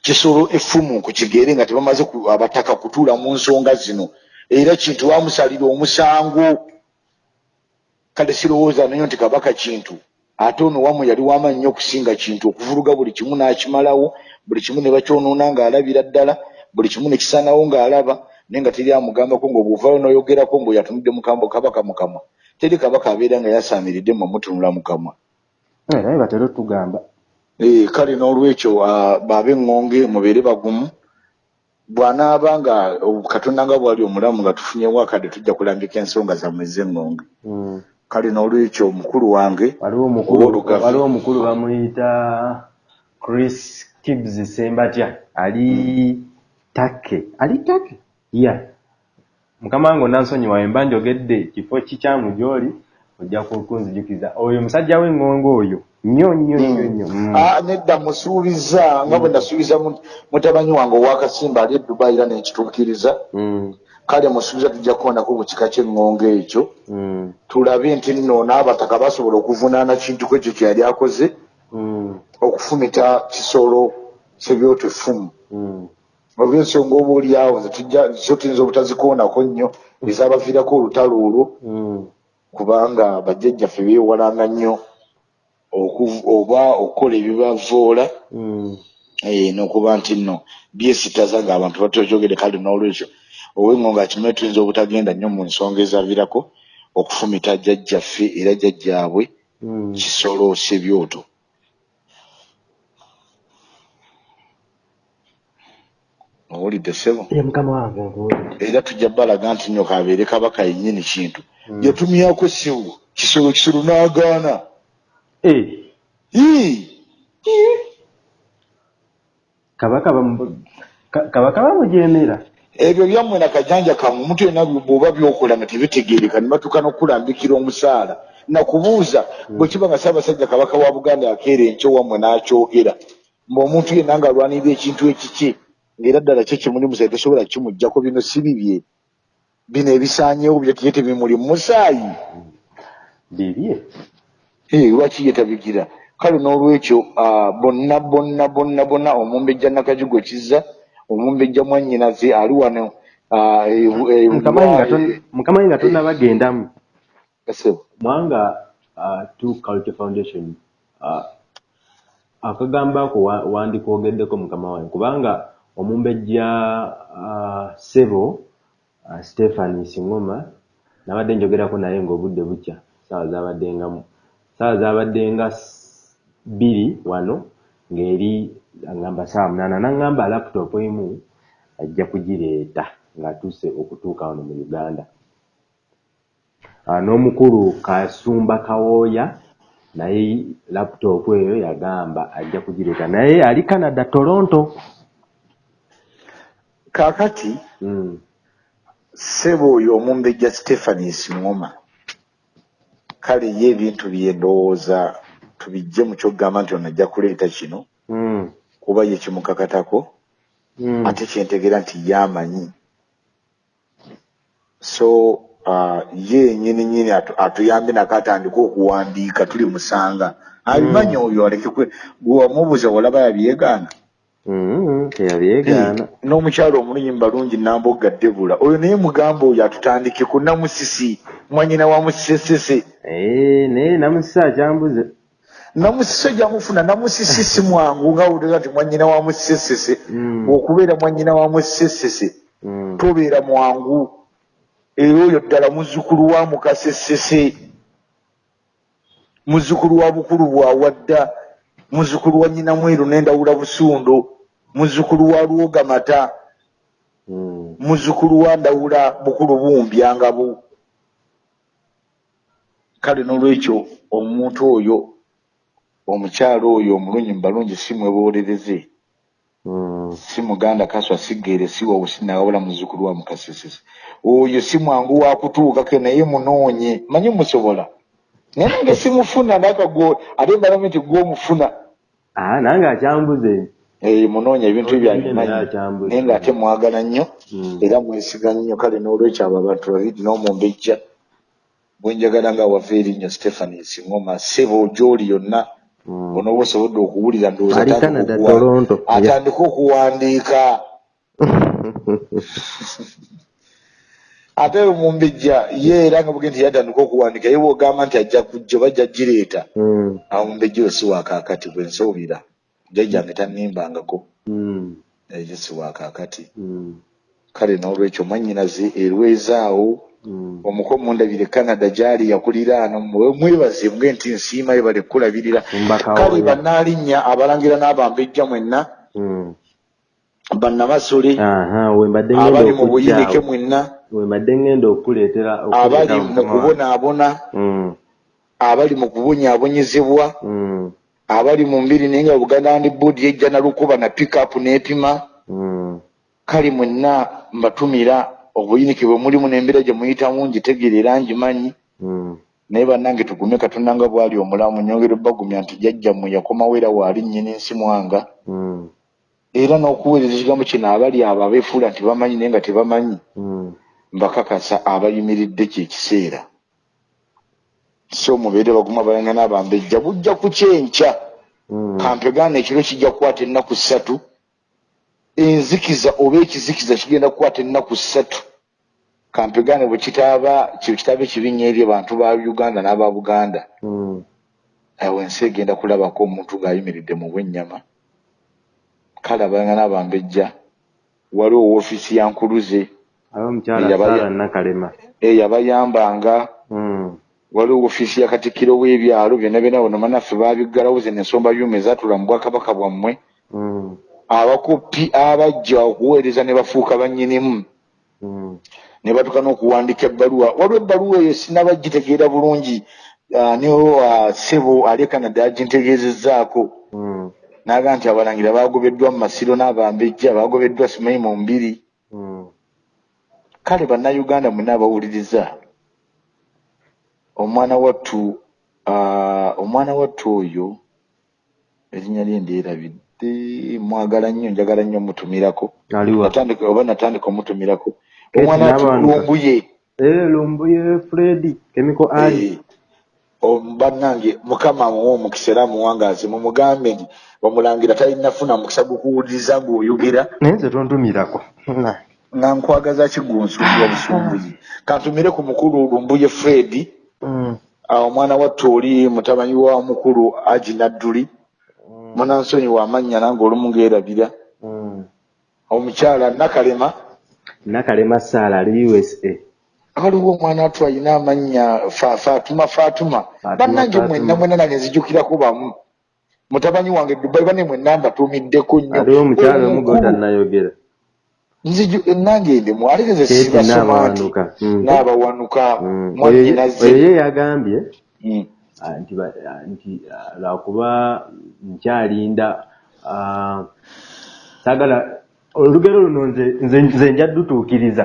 kisolo effumu ku kigere nga tebamaze abataka kutuula mu nsonga zino. Era kintu bamusalira omusango. Kale sirowooza nayo nti kabaka kintu ate ono wamu yali wamaanyi nnyo okusinga kintu okuvuluga buli kimu n'akimalawo buli kimu ne bakyonoona ng'alabira ddala buli kimu ne kisaanawo ng'alaba naye nga teri amugambako ng'obuvaayo n'oyogerako ng'oyo atunudde mukambo kabaka mukamwa teri kabaka abeera nga yasaamiridde mmwe mutunula mukamwa Eh, naye batera otugamba Eh, kale n'olwekyo ah, baabeŋŋonge mubeere bagumu. Bw'anaaba nga oh, katonda nga bwali omulamu nga tufunyewo akadde tujja kulambika ensonga zammwe ez'eŋŋonge Mm. kale n'olwekyo omukulu wange waliwo omukulu Owoolugave. waliwo omukulu bamuyita chris kibbs sembatya. Ali take ali take ya mukama wange onansonyiwa wemba njogedde kifo kikyamu gy'oli ojja ku- kunzijukiza. Oyo musajja w'eŋŋongo oyo nnyo nnyo nnyo nnyo. Mm. Ah, nedda musuubiza nga bwe nasuubiza mu- mutabanyi wange owakasimba ali e dubayi era nekituukiriza. Kale musuubiza tujja kuwonako ku kika ky'eŋŋongo ekyo. Tulabe nti nno n'abataka basobola okuvunaana kintu ku ekyo kye yali akoze. Okufumita kisolo kyebyoto effumu Mm. olw'ensonga oba oliawo zo tuyinza obutazikoonako nnyo ezaabaviirako olutalo olwo Mm. kubanga bajjajjaffe beewalanga nnyo oba okukola ebibavoola Mm. eh, n'okuba nti nno byesitaza ng'abantu batokyogere kale n'olwekyo ow'engo nga kimwe tuyinza obutagenda nnyo mu nsonga ezaavirako okufumita jjajjaffe era jjajjaabwe Mm. kisolo sebyoto owulidde ssebo. Nkuwulidde era tujja balaga nti nyo kabeere kabaka yennyini kintu. Mm. yatumyako ssibu kisolo kisolo n'agaana. Eh, kabaka bamu- ka- kabaka bamujeemera ebyo byammwe nakajanja kammwe omuntu yenna bwoba byokola nga tebitegeereka ne batuuka n'okulambikira omusaala. Nakubuuza bwe kiba nga ssaabasajja kabaka wa buganda yakeera enkyo wammwe n'akyogera. Ng'omuntu yenna ng'alwanirira ekintu ekiki ng'era ddala kye kimuli musaayi tosobola kimugjako bino si bibye. Bino ebisaanyeewo byo tiye tebimuli mu musaayi bibye? Eh, lwaki ye tabigira? Kale n'olwekyo ah, bonna bonna bonna bonna omumbejja nakajugo kizza omumbejja mwannyinaze ali wano ah, e- e- mukamanyi nga tonnabagendamu Kasebo. mwanga two culture foundation akagambo ako wa- wandikogeddeko mukama wange kubanga omumbejja uh, sebo uh, stephen singoma nabadde njogerako naye ng'obudde bukya. Saawa zabadde nga mu- saawa zabadde nga s- bbiri wano ng'eri agamba saawa munaana naŋŋamba laputopu emu ajja kugireeta ng'atuuse okutuuka wano mu uganda. N'omukulu kasumba kawooya naye laputopu eyo yagamba ajja kugireeta. Naye ali canada toronto kaakati mm. ssebo oyo omumbejja stephanie singoma kale ye ebintu bye ndowooza tubijje mu kyokugamba nti ono ajja kuleeta kino Mm. kuba ye kimukakatako Mm. ate kyentegera nti yamanyi so uh, ye nyini nyini atu, atuyambe nako atandike okuwandiika tuli musanga abimanyi oyo aleke kwe gwe wamubuuza olaba yabyegaana Mm. Teyabyegaana Eh, n'omukyalo omulunyi balungi nambogga debula oyo naye mugamba oyo atutandike ku namusisi mwanyina wa musisesese Eh, naye namusisi akyambuze. Namusisi ojamufuna namusisi si mwangu nga wulira nti mwanyina wa musisesese Mm. okubeera mwanyina wa musisesese Mm. tobeera mwangu. Era oyo ddala muzzukulu wa mukasesese. Muzzukulu wa bukulu bwawadda muzzukulu wa nyina mweru n'endawula busundo muzzukulu wa lwogamata Mm. muzzukulu wa ndawula bukulu bumbyangabu kale n'olwekyo omuntu oyo omukyalo oyo omulungi mubalungi si mwebolereze Mm. si muganda kaswa sigere si wawusina wabula muzzukulu wa mukasesese. Oyo si mwangu wa kutuukako naye munoonye. Manyi musobola? Naye nange simufuna nakago ate mbalamu nti gwomufuna nange akyambuze Eh, munoonya ebintu akyambuze. naye ng'ate mwagala nnyo Mm. era mwesiga nnyo kale n'olwekyo abo abantu babiri n'omumbejja bwenjagala nga wava erinnyo stephanie singoma sebo gy'oli yonna Mm. bonoba osobodde okuwulira ndowooza ali atandika canada okuwa- toronto atandike okuwandiika [laughs] ate omumbejja ye era nga buge nti yatandika okuwandiika ye bwogamba nti ajja kujja bajja gireeta Mm. omumbejja oyo si wakaakati bwe nsuubira jjajjange tannimbangako Mm. eyo si wakaakati Mm. kale n'olwekyo mwannyinaze erwezaawo omuko mundabire canada gyali yakuliraano mwe- mwebaze mbwe nti nsiima ye bale kulabirira Tumba kale Kawooya. bannalinnya abalangira n'abambejja mwenna Mm. bannamasole abali mu buyinike mwenna we mbadde ngenda okuleetera abali mu kubonaabona Mm. abali mu kubonyaabonyezebwa Mm. abali mu mbiri naye nga buganda land board yejja na lukuba na pickup n'epima Mm. kale mwenna mbatumira obuyinike bwe mulimu n'embeera gye muyitamu ngitegeerera ngimanyi naye bannange tugume katonda nga bwali omulamu nyongera obbagumya nti jjajjammwe yakomawo era waali nnyini nsi mwanga era n'okuweereza ekigambo kino abali abo abeefuula nti bamanyi naye nga tebamanyi. Mbakakasa abayimiridde kyekiseera so mubeere baguma abayanga n'abambejja bujja ku kyenkya Mm. kampegaana ekiro kijja kukwata ennaku ssatu. Enzikiza oba ekizikiza kigenda kukwata ennaku ssatu. Kampegane bwe kitaaba kitaabe kibinya eri abantu ba uganda n'aba buganda. Mm. awo ensi egenda kulabako omuntu ng'ayimiridde mu bwennyama. Kale abayanga n'abambejja waliwo woofiisi ya nkuluze aba omukyala Yabaya- saara nakalema eyabayambanga Mm. waliwo woofiisi ya katikkiro w'ebyalo byonna byonna bono manaffe baabiggalawo zeno ensomba byuma ezatula mu bwakabaka bwammwe Mm. abakoppi abajja okuweereza ne bafuuka bannyinimu Mm. ne batuka n'okuwandika ebbaluwa waliwo ebbaluwa eyo sinabagitegeera bulungi ah, niwo ah, ssebo ali canada agintegeezezzaako Mm. n'aga nti abalangira baagobeddwa mu masiro n'abambejja baagobeddwa simanyi mu mbiri Mm. Kale bannayuganda mwenna abawuliriza. Omwana wattu omwana wattu oyo erinnya lye ndyerabidde mwagala nnyo njagala nnyo mutumirako oba natandika omutumirako omwana wattu lumbuye. Eh, lumbuye fredi kemiko ali. Eh, bannange mukama amuwa omukisa era amuwangaazi mumugambe nti omulangira talinafuna mukisa gukuwuliriza ng'oyogera. Naye nze tontumirako. Nga nkwagaza kigunsumbya [sighs] busumbuzi kantumire ku mukulu lumbuye fredi Mm. awo omwana watte oli mutabanyi wa mukulu agi nadduli. Munansonyi wamannya nange olumu ngeerabira Mm. omukyala nakalema. Nakalema saala ali usa waliwo omwana wattu alina amannya Fa- fatuma fatuma. Bannange mwenna mwenna nange nzijukirako bamu. Mutabanyi wange dubai bane mwenna mbatuumiddeko nnyo. Aliwo omukyala omu gotanayogera nziju nange ndimu ate nze Keeti sibasoma nti n'abawanuka. Mm. Mm. oyo ye- yagambye Mm. nti ba- nti lwakuba nkyalinda saagala olugero luno nze- nja dutuukiriza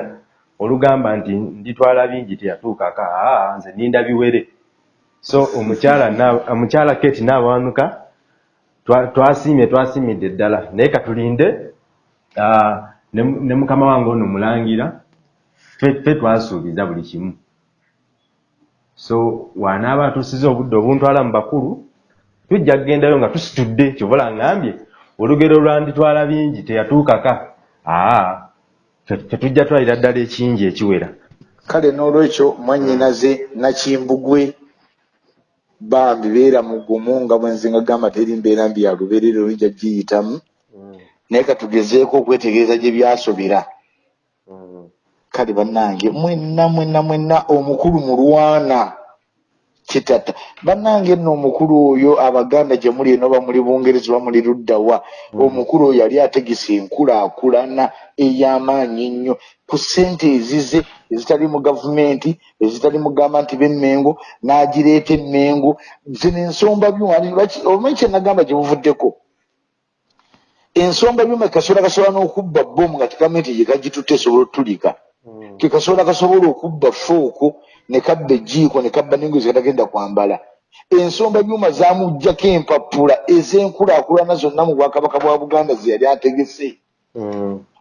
olugamba nti nditwala bingi teyatuukako aa nze ninda biwere so omukyala keti n'abawanuka twa- twasiimye twasiimidde ddala naye katulinde ne mukama wange ono mulangira ffe twasuubiza buli kimu. So wanaaba atuusiza obudde obuntwala mu bakulu tujja kugendayo nga tusitudde kyobola ngambye olugero lwanditwala bingi teyatuukaka. Aa tetujja twalira ddala ekingi ekiwera. Kale n'olwekyo mwanyinaze nakimbugwe bambi beera mugumu nga bwenze nga gamba teri mbeera mbi ya lubeerero lujja giyitamu naye katugezeeko okwetegereza gye byasobera kale bannange mwenna mwenna mwenna omukulu mulwana. Kitata. Bannange nno omukulu oyo abaganda gye muli eno oba muli bungereza oba muli luddawa omukulu oyo yali ategesa enkulaakulana ey'amaanyi ennyo ku ssente ezize ezitali mu gavumenti ezitali mugamba nti b'emmengo n'agireeta emmengo. Zino ensomba byuma lwaki- omanyi kye nagamba gye buvuddeko ensomba byuma kasobola kasobola n'okubba bomu nga tegambye nti ye kagitutte esobola otulika kekasobola kasobola okubba fooko ne kabba ejiiko ne kabba n'engozi katagenda kwambala. Ensomba byuma zamuggyako empapula ez'enkulaakulana zonna mu bwakabaka bwa buganda ze yali ategese.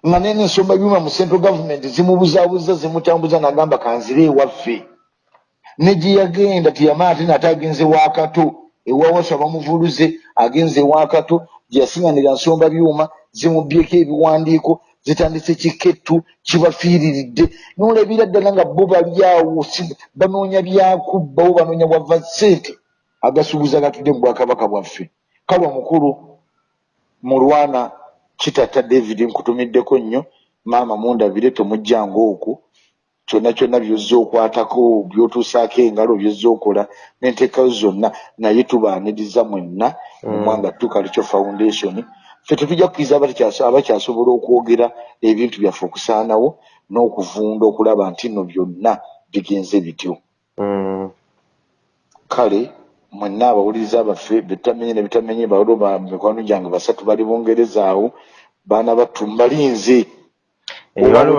Nga nene ensomba byuma mu central government zimubuzaabuza zimutambuza n'agamba kanzire ewaffe. Ne gye yagenda tiyamala ate nate agenze wakato ewawasa bamuvuluze agenze wakato gye yasiŋanira nsomba byuma zimubbyeko ebiwandiiko zitandise kikettu kibafiiriridde. N'olabira ddala nga bo bali awo si- banoonya byakubbawo banoonya bwava ssente agasuubuza gatudde mu bwakabaka bwaffe. Kale omukulu mulwana kitata david nkutumiddeko nnyo maama mundabire tomujjanga okwo kyonna kyonna byozza okwatako byotuusaako engalo byozza okola n'enteekayo zonna naye tubaaniriza mwenna mu mwanga tukalikyo foundation. Ffe tetujja kukkiriza abakyas- abakyasobola okwogera ebintu byaffe okusaanawo n'okuvunda okulaba nti nno byonna bigenze bityo. Kale mwenna abawuliriza baffe betamenye ne betamenye bawolo ba mikwano gyange basatu bali bungereza awo baana battu mbalinze waliwo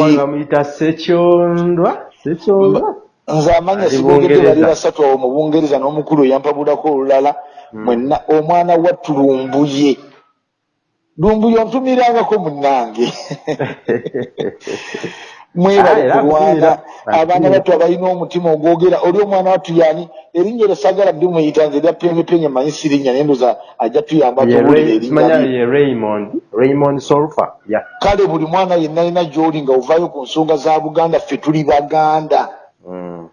wali bamuyita sekyondwa sekyondwa nze amanya Ali sibogedde bali basatu awo mu bungereza n'omukulu yampabulako olulala mwenna omwana wattu lumbuye lumbuye ontumirangako munnange [laughs] mwebale kulwana abaana battu abalina omutima ogwogera. Oli omwana wattu yani erinnya eryo sagala ddi muyita nze erya penyepenye manyi sirinnya naye ndoza ajja tuyamba kale buli mwana yenna alina gy'oli nga ovaayo ku nsonga za buganda ffe tuli baganda. Mm.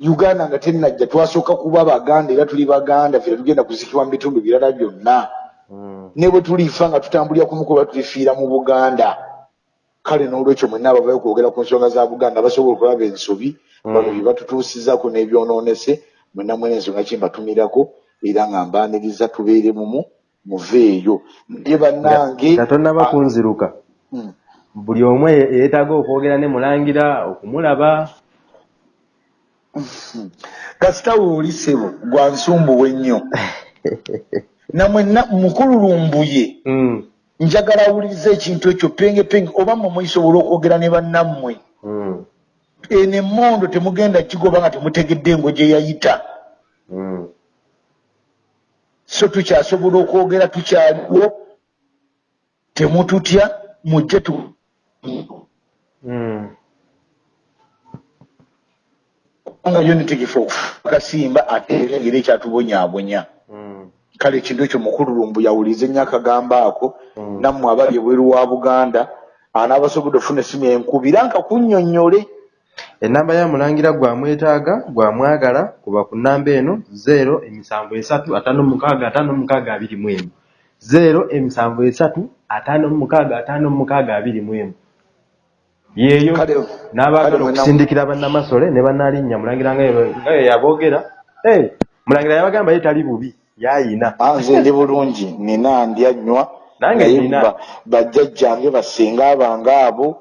uganda nga tennajja twasooka kuba baganda era tuli baganda ffe tugenda kuzikibwa mu bitundu birala byonna Mm. ne bwe tulifa nga tutambulira ku mukuba tulifiira mu buganda kale n'olwekyo mwenna abavayo kwogera ku nsonga za buganda basobola okulaba ensobi bano bye batutuusizako n'ebyonoonese mwenna mwena ensonga kimbatumirako era nga mbaaniriza tubeere mumu muveeyo naye bannange katonaba kunziruka Mm. buli omu ye- yeetaaga okwogera ne mulangira okumulaba. [laughs] Kasita wooli ssebo gwa nsumbuwe nnyo [laughs] namwenna mukululumbuye Mm. Njagala awuliriza ekintu ekyo penge penge oba mmwe muyisobola okwogera ne bannammwe Mm. eno emmondo temugenda kigoba nga temutegedde engo gye yayita Mm. so tukyasobola okwogera tukyaliwo temututya mujje tu Mm. nga yo netegefu akasimba ateegera ekyatubonyaabonya. Kale ekintu ekyo mukululumbu yawulize nnyo akagambo ako Mm. nammwe abali ebweru wa buganda anaabasobodde ofuna essimu enkubira nka kunnyonnyole. Enamba ya mulangira gwamwetaaga gwamwagala kuba ku namba eno 0 emisanvu esatu ataano mukaaga ataano mukaaga abiri mu emu 0 emisanvu esatu ataano mukaaga ataano mukaaga abiri mu emu yeeyo n'abaagala okusindikira bannamasole ne bannalinnya mulangira nga ye- nga ye yaboogera Hey, mulangira yabagamba ye tali bubi. Ah, nze ndi bulungi nina ndyanywa Nange naye bajjajjange basinga abange abo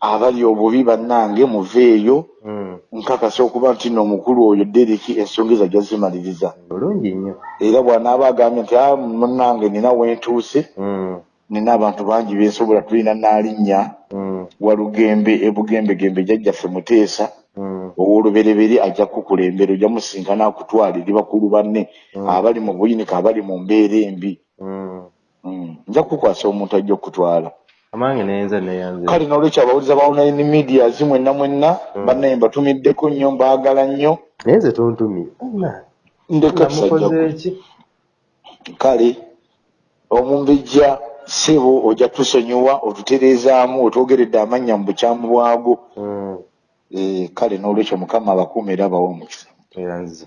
abali obubi bannange muveeyo Mm, nkakasa okuba nti no omukulu oyo dereki ensonga ezo ajja zimaliriza bulungi nnyo. Era bw'anaaba agambye nti "Ah, munnange nina wentuuse Mm, nina abantu bangi bensobola tulina naalinnya mm, walugembe ebugembegembe jjajjaffe muteesa mm, ow'olubereberi ajja kukulembera ojja musinkana akutwalire bakulu banne Mm. abali mu buyinika abali mu mbeera embi. Mm. Mm. nja kukwasa omuntu ajja okutwala. Amange neyenze neyanze. Kale n'olwekyo abawuliza ba online medias mwenna mwenna bannaye mbatumiddeko nnyo mbaagala nnyo. Naye nze tontumye. Ndeka namukoze tusajja ki? Kale omumbejja ssebo ojja tusonyiwa otutereezaamu otwogeredde amannya mu bukyamu bwago kale n'olwekyo mukama abakuuma era abawa omukisa. Era nze